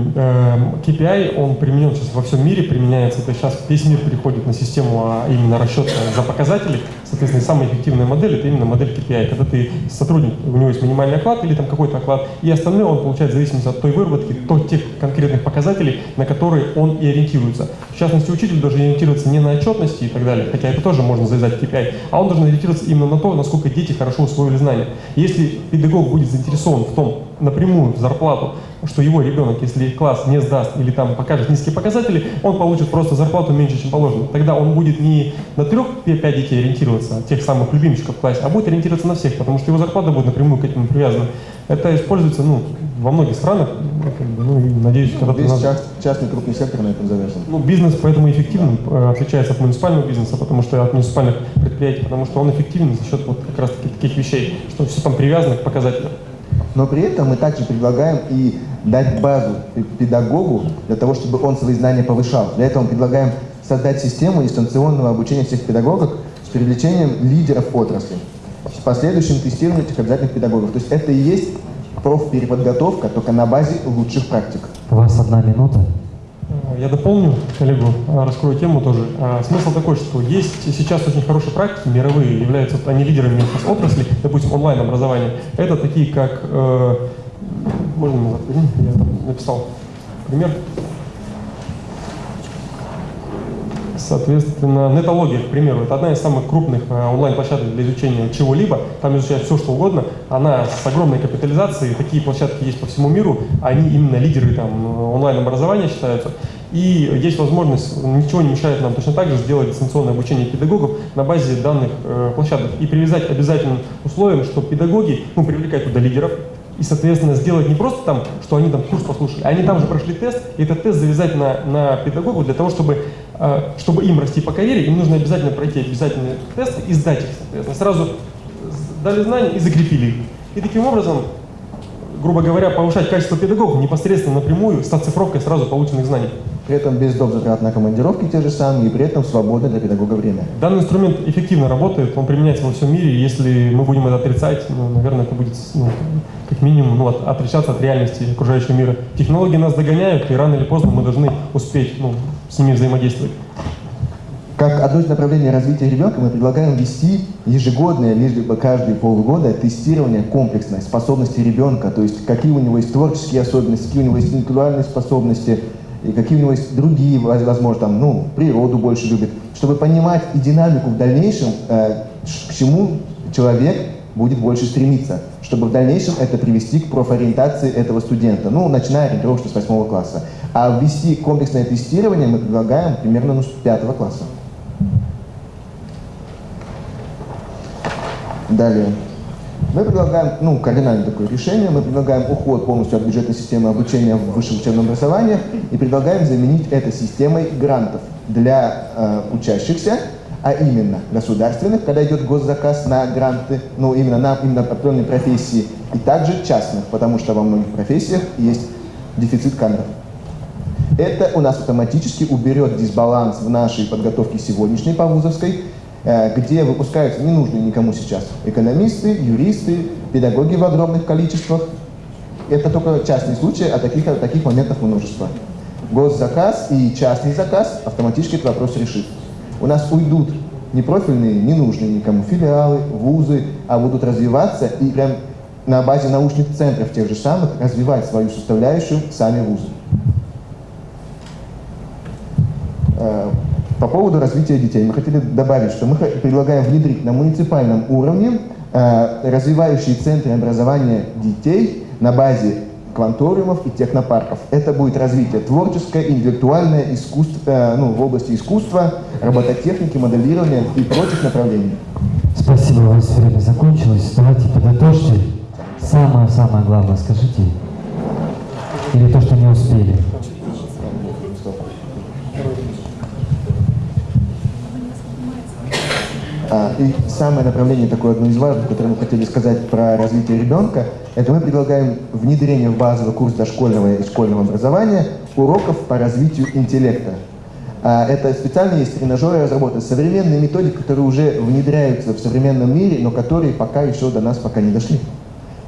KPI, он применен сейчас во всем мире, применяется. Это сейчас весь мир переходит на систему а именно расчета за показатели. Соответственно, самая эффективная модель – это именно модель KPI. Когда ты сотрудник, у него есть минимальный оклад или там какой-то оклад, и остальное он получает в зависимости от той выработки, от тех конкретных показателей, на которые он и ориентируется. В частности, учитель должен ориентироваться не на отчетности и так далее, хотя это тоже можно завязать KPI, а он должен ориентироваться именно на то, насколько дети хорошо усвоили знания. Если педагог будет заинтересован в том, напрямую в зарплату, что его ребенок, если класс не сдаст или там покажет низкие показатели, он получит просто зарплату меньше, чем положено. Тогда он будет не на трех-пять детей ориентироваться, тех самых любимчиков в классе, а будет ориентироваться на всех, потому что его зарплата будет напрямую к этому привязана. Это используется ну, во многих странах, ну, и, надеюсь, когда-то... Весь нас... частный крупный сектор на этом завязан. Ну, бизнес поэтому эффективен, э, отличается от муниципального бизнеса, потому что от муниципальных предприятий, потому что он эффективен за счет вот как раз таки таких вещей, что все там привязано к показателям. Но при этом мы также предлагаем и дать базу педагогу для того, чтобы он свои знания повышал. Для этого мы предлагаем создать систему дистанционного обучения всех педагогов с привлечением лидеров отрасли, с последующим тестированием этих обязательных педагогов. То есть это и есть профпереподготовка, только на базе лучших практик. У вас одна минута. Я дополню коллегу, а, раскрою тему тоже. А, смысл такой, что есть сейчас очень хорошие практики, мировые, являются они лидерами отрасли, допустим, онлайн-образование. Это такие, как, э, можно назад, я там написал пример, Соответственно, нетология, к примеру, это одна из самых крупных э, онлайн-площадок для изучения чего-либо. Там изучают все, что угодно. Она с огромной капитализацией. Такие площадки есть по всему миру. Они именно лидеры там, онлайн-образования считаются. И есть возможность, ничего не мешает нам точно так же сделать дистанционное обучение педагогов на базе данных э, площадок. И привязать обязательным условием, что педагоги, ну, привлекать туда лидеров, и, соответственно, сделать не просто там, что они там курс послушали, а они там же прошли тест, и этот тест завязать на, на педагогу для того, чтобы чтобы им расти по карьере, им нужно обязательно пройти обязательные тесты и сдать их, соответственно. Сразу дали знания и закрепили их. И таким образом, грубо говоря, повышать качество педагогов непосредственно напрямую с оцифровкой сразу полученных знаний. При этом без доп. затрат на командировки те же самые, и при этом свободное для педагога время. Данный инструмент эффективно работает, он применяется во всем мире. Если мы будем это отрицать, ну, наверное, это будет ну, как минимум ну, от, отличаться от реальности окружающего мира. Технологии нас догоняют, и рано или поздно мы должны успеть ну, с ними взаимодействовать. Как одно из направлений развития ребенка мы предлагаем вести ежегодное, либо каждые полгода тестирование комплексной способности ребенка, то есть какие у него есть творческие особенности, какие у него есть интеллектуальные способности, и какие у него есть другие, возможно, там, ну, природу больше любит, чтобы понимать и динамику в дальнейшем, э, к чему человек будет больше стремиться, чтобы в дальнейшем это привести к профориентации этого студента, ну, начиная ориентировочно с 8 класса. А ввести комплексное тестирование мы предлагаем примерно ну, с 5 класса. Далее. Мы предлагаем, ну, кардинальное такое решение, мы предлагаем уход полностью от бюджетной системы обучения в высшем учебном образовании и предлагаем заменить это системой грантов для э, учащихся, а именно государственных, когда идет госзаказ на гранты, ну, именно на именно определенные профессии, и также частных, потому что во многих профессиях есть дефицит кадров. Это у нас автоматически уберет дисбаланс в нашей подготовке сегодняшней по вузовской, Э, где выпускаются ненужные никому сейчас экономисты, юристы, педагоги в огромных количествах. Это только частный случай, а таких, таких моментов множество. Госзаказ и частный заказ автоматически этот вопрос решит. У нас уйдут непрофильные, ненужные никому филиалы, вузы, а будут развиваться и прям на базе научных центров тех же самых развивать свою составляющую сами вузы. Э, по поводу развития детей мы хотели добавить, что мы предлагаем внедрить на муниципальном уровне э, развивающие центры образования детей на базе кванториумов и технопарков. Это будет развитие творческое, интеллектуальное, искусство, э, ну, в области искусства, робототехники, моделирования и прочих направлений. Спасибо, у вас время закончилось. Давайте подытожьте. Самое-самое главное скажите. Или то, что не успели. А, и самое направление, такое одно из важных, которое мы хотели сказать про развитие ребенка, это мы предлагаем внедрение в базовый курс дошкольного и школьного образования уроков по развитию интеллекта. А, это специально есть тренажеры разработаны, современные методики, которые уже внедряются в современном мире, но которые пока еще до нас пока не дошли.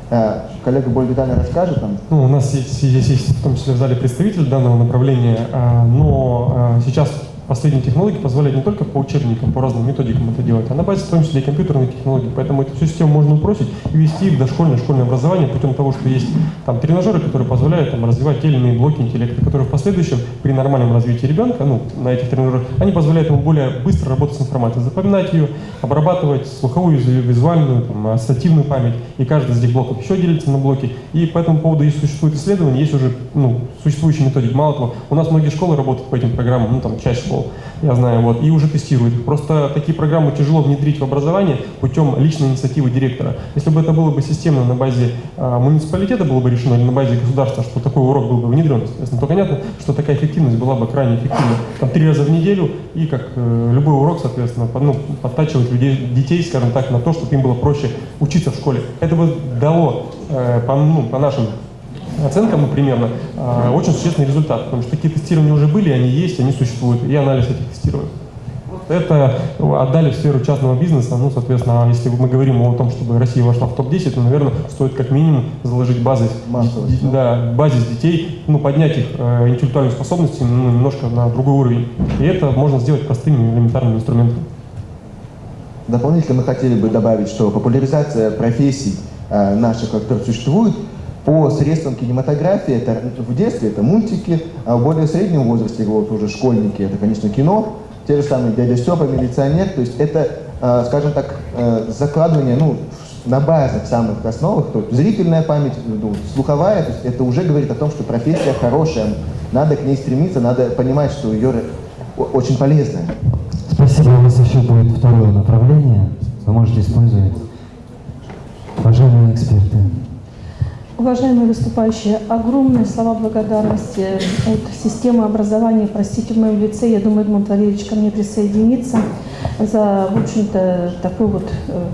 А, коллега более детально расскажет нам. Ну, у нас есть, здесь есть в том числе в зале представитель данного направления, но сейчас последние технологии позволяют не только по учебникам, по разным методикам это делать, а на базе в том числе и компьютерных технологий. Поэтому эту всю систему можно упросить и ввести в дошкольное школьное образование путем того, что есть там тренажеры, которые позволяют там, развивать те или иные блоки интеллекта, которые в последующем при нормальном развитии ребенка, ну, на этих тренажерах, они позволяют ему более быстро работать с информацией, запоминать ее, обрабатывать слуховую, визуальную, там, ассоциативную память, и каждый из этих блоков еще делится на блоки. И по этому поводу есть существует исследования, есть уже ну, существующие методики. Мало того, у нас многие школы работают по этим программам, ну там часть школ школ, я знаю, вот, и уже тестируют. Просто такие программы тяжело внедрить в образование путем личной инициативы директора. Если бы это было бы системно на базе э, муниципалитета было бы решено или на базе государства, что такой урок был бы внедрен, соответственно, то понятно, что такая эффективность была бы крайне эффективна. Там три раза в неделю и как э, любой урок, соответственно, под, ну, подтачивать людей, детей, скажем так, на то, чтобы им было проще учиться в школе. Это бы дало э, по, ну, по нашим оценка, ну, примерно, а, очень существенный результат, потому что такие тестирования уже были, они есть, они существуют, и анализ этих тестировок. Это отдали в сферу частного бизнеса, ну, соответственно, если мы говорим о том, чтобы Россия вошла в топ-10, то, наверное, стоит как минимум заложить базы, да, базис детей, ну, поднять их э, интеллектуальные способности ну, немножко на другой уровень. И это можно сделать простыми элементарными инструментами. Дополнительно мы хотели бы добавить, что популяризация профессий э, наших, которые существуют, по средствам кинематографии, это в детстве это мультики, а в более среднем возрасте, вот уже школьники, это, конечно, кино, те же самые «Дядя Степа», «Милиционер», то есть это, а, скажем так, э, закладывание, ну, на базах самых основах, то есть зрительная память, ну, слуховая, то есть это уже говорит о том, что профессия хорошая, надо к ней стремиться, надо понимать, что ее очень полезная. Спасибо, у вас еще будет второе направление, вы можете использовать. Уважаемые эксперты. Уважаемые выступающие, огромные слова благодарности от системы образования, простите, в моем лице, я думаю, Эдмунд Валерьевич ко мне присоединится, за, в общем-то, такое вот э,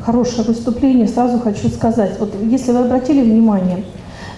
хорошее выступление. Сразу хочу сказать, вот если вы обратили внимание,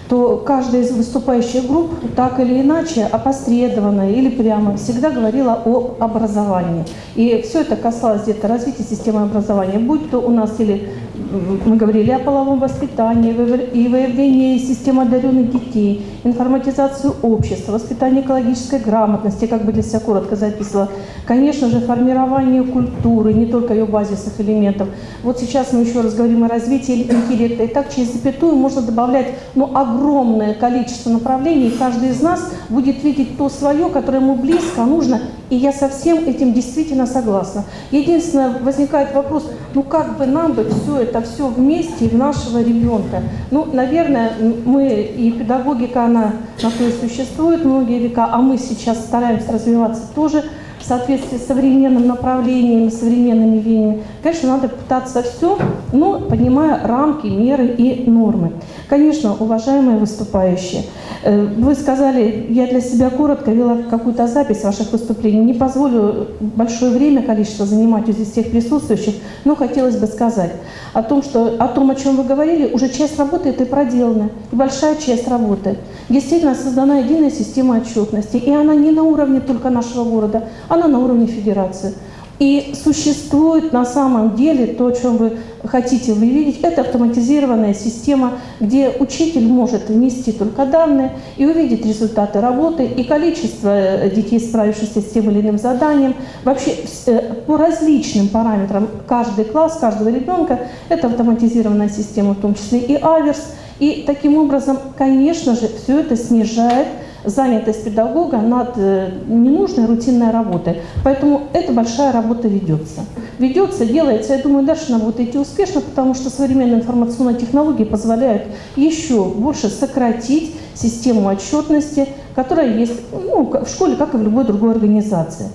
то каждая из выступающих групп так или иначе, опосредованно или прямо, всегда говорила о образовании. И все это касалось где-то развития системы образования, будь то у нас или мы говорили о половом воспитании и выявлении системы одаренных детей, информатизацию общества, воспитание экологической грамотности, как бы для себя коротко записывала. Конечно же, формирование культуры, не только ее базисных элементов. Вот сейчас мы еще раз говорим о развитии интеллекта. И так через запятую можно добавлять ну, огромное количество направлений, и каждый из нас будет видеть то свое, которое ему близко, нужно. И я со всем этим действительно согласна. Единственное, возникает вопрос, ну как бы нам бы все это все вместе и в нашего ребенка. Ну, наверное, мы и педагогика, она на то и существует многие века, а мы сейчас стараемся развиваться тоже в соответствии с современным направлением, современными веяниями. Конечно, надо пытаться все, но понимая рамки, меры и нормы. Конечно, уважаемые выступающие, э, вы сказали, я для себя коротко вела какую-то запись ваших выступлений. Не позволю большое время, количество занимать здесь всех присутствующих, но хотелось бы сказать о том, что о том, о чем вы говорили, уже часть работы это проделана, и большая часть работы. Действительно создана единая система отчетности, и она не на уровне только нашего города, она на уровне федерации. И существует на самом деле то, о чем вы хотите вы видеть, это автоматизированная система, где учитель может внести только данные и увидеть результаты работы и количество э, детей, справившихся с тем или иным заданием. Вообще э, по различным параметрам каждый класс, каждого ребенка, это автоматизированная система, в том числе и аверс. И таким образом, конечно же, все это снижает занятость педагога над э, ненужной рутинной работой. Поэтому эта большая работа ведется. Ведется, делается. Я думаю, дальше она будет идти успешно, потому что современные информационные технологии позволяют еще больше сократить систему отчетности, которая есть ну, в школе, как и в любой другой организации.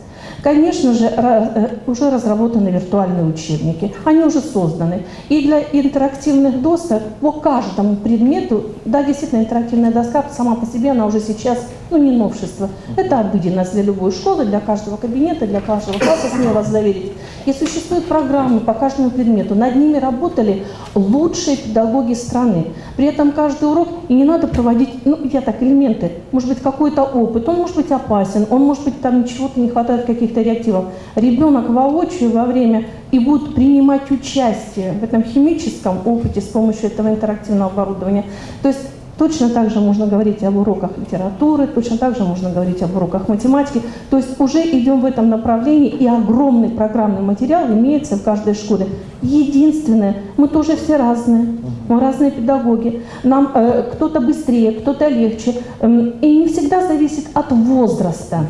Конечно же, э, уже разработаны виртуальные учебники, они уже созданы. И для интерактивных досок по каждому предмету, да, действительно, интерактивная доска сама по себе, она уже сейчас, ну, не новшество. Это обыденность для любой школы, для каждого кабинета, для каждого класса, смею вас заверить. И существуют программы по каждому предмету. Над ними работали лучшие педагоги страны. При этом каждый урок, и не надо проводить, ну, я так, элементы, может быть, какой-то опыт, он может быть опасен, он может быть, там чего-то не хватает, каких-то реактивов. Ребенок воочию во время и будет принимать участие в этом химическом опыте с помощью этого интерактивного оборудования. То есть Точно так же можно говорить об уроках литературы, точно так же можно говорить об уроках математики. То есть уже идем в этом направлении, и огромный программный материал имеется в каждой школе. Единственное, мы тоже все разные, мы разные педагоги. Нам э, кто-то быстрее, кто-то легче. Э, и не всегда зависит от возраста.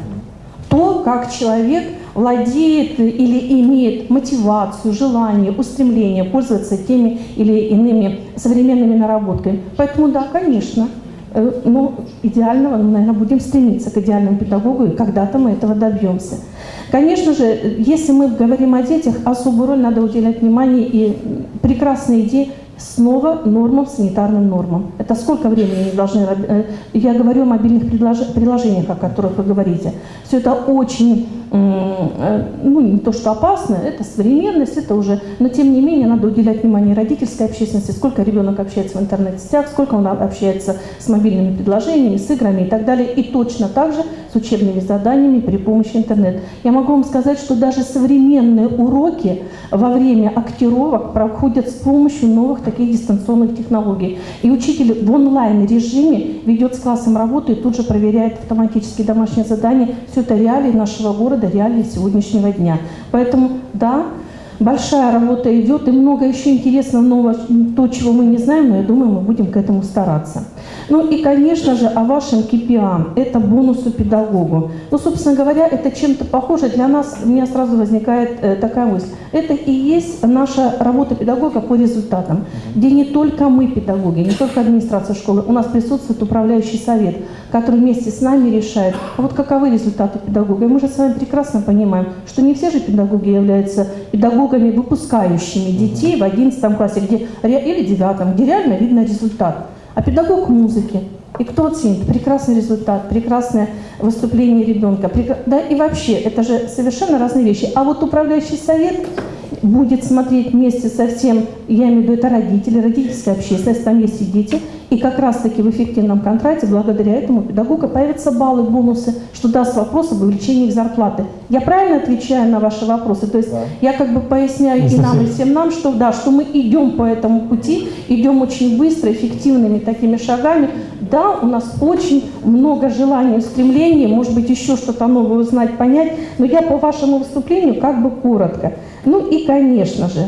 То, как человек владеет или имеет мотивацию, желание, устремление пользоваться теми или иными современными наработками. Поэтому да, конечно, э, но идеального, наверное, будем стремиться к идеальному педагогу, и когда-то мы этого добьемся. Конечно же, если мы говорим о детях, особую роль надо уделять внимание и прекрасные идеи снова нормам, санитарным нормам. Это сколько времени они должны... Э, я говорю о мобильных приложениях, о которых вы говорите. Все это очень ну, не то, что опасно, это современность, это уже, но тем не менее надо уделять внимание родительской общественности, сколько ребенок общается в интернет-сетях, сколько он общается с мобильными предложениями, с играми и так далее, и точно так же с учебными заданиями при помощи интернета. Я могу вам сказать, что даже современные уроки во время актировок проходят с помощью новых таких дистанционных технологий. И учитель в онлайн-режиме ведет с классом работу и тут же проверяет автоматически домашние задания. Все это реалии нашего города, города, реалии сегодняшнего дня. Поэтому, да, большая работа идет, и много еще интересного нового, то, чего мы не знаем, но я думаю, мы будем к этому стараться. Ну и, конечно же, о вашем KPI. Это бонусу педагогу. Ну, собственно говоря, это чем-то похоже. Для нас, у меня сразу возникает э, такая мысль. Это и есть наша работа педагога по результатам, где не только мы, педагоги, не только администрация школы, у нас присутствует управляющий совет, который вместе с нами решает, а вот каковы результаты педагога. И мы же с вами прекрасно понимаем, что не все же педагоги являются педагогами, выпускающими детей в 11 классе где, или 9, где реально видно результат а педагог музыки. И кто оценит? Прекрасный результат, прекрасное выступление ребенка. Да и вообще, это же совершенно разные вещи. А вот управляющий совет будет смотреть вместе со всем, я имею в виду это родители, родительская общественность, там есть и дети, и как раз-таки в эффективном контракте, благодаря этому педагога появятся баллы, бонусы, что даст вопрос об увеличении их зарплаты. Я правильно отвечаю на ваши вопросы? То есть да. я как бы поясняю и нам, и всем нам, что да, что мы идем по этому пути, идем очень быстро, эффективными такими шагами. Да, у нас очень много желаний, стремлений, может быть, еще что-то новое узнать, понять, но я по вашему выступлению как бы коротко. Ну и, конечно же,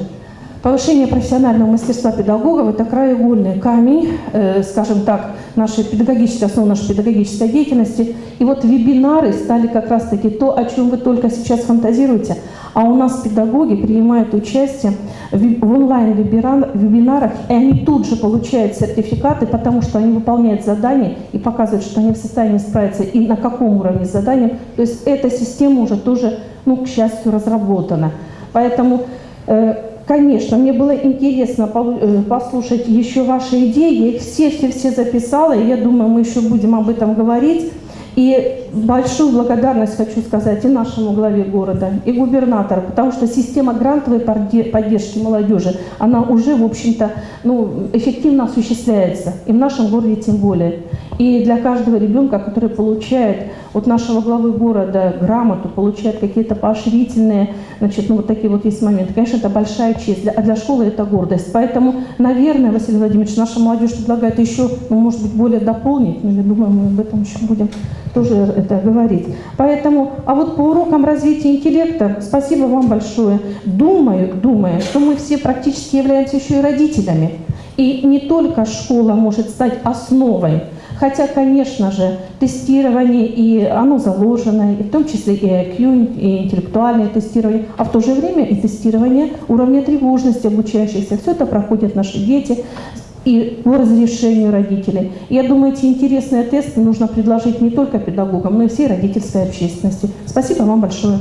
Повышение профессионального мастерства педагогов – это краеугольный камень, э, скажем так, нашей педагогической, основы нашей педагогической деятельности. И вот вебинары стали как раз-таки то, о чем вы только сейчас фантазируете. А у нас педагоги принимают участие в онлайн-вебинарах, и они тут же получают сертификаты, потому что они выполняют задания и показывают, что они в состоянии справиться и на каком уровне с заданием. То есть эта система уже тоже, ну, к счастью, разработана. Поэтому э, Конечно, мне было интересно э, послушать еще ваши идеи. Я их все-все-все записала, и я думаю, мы еще будем об этом говорить. И большую благодарность хочу сказать и нашему главе города, и губернатору, потому что система грантовой подде- поддержки молодежи, она уже, в общем-то, ну, эффективно осуществляется, и в нашем городе тем более. И для каждого ребенка, который получает от нашего главы города грамоту, получает какие-то поощрительные, значит, ну вот такие вот есть моменты, конечно, это большая честь, а для школы это гордость. Поэтому, наверное, Василий Владимирович, наша молодежь предлагает еще, ну, может быть, более дополнить, но я думаю, мы об этом еще будем тоже это говорить. Поэтому, а вот по урокам развития интеллекта, спасибо вам большое. Думаю, думаю, что мы все практически являемся еще и родителями. И не только школа может стать основой, хотя, конечно же, тестирование, и оно заложено, и в том числе и IQ, и интеллектуальное тестирование, а в то же время и тестирование уровня тревожности обучающихся. Все это проходят наши дети и по разрешению родителей. Я думаю, эти интересные тесты нужно предложить не только педагогам, но и всей родительской общественности. Спасибо вам большое.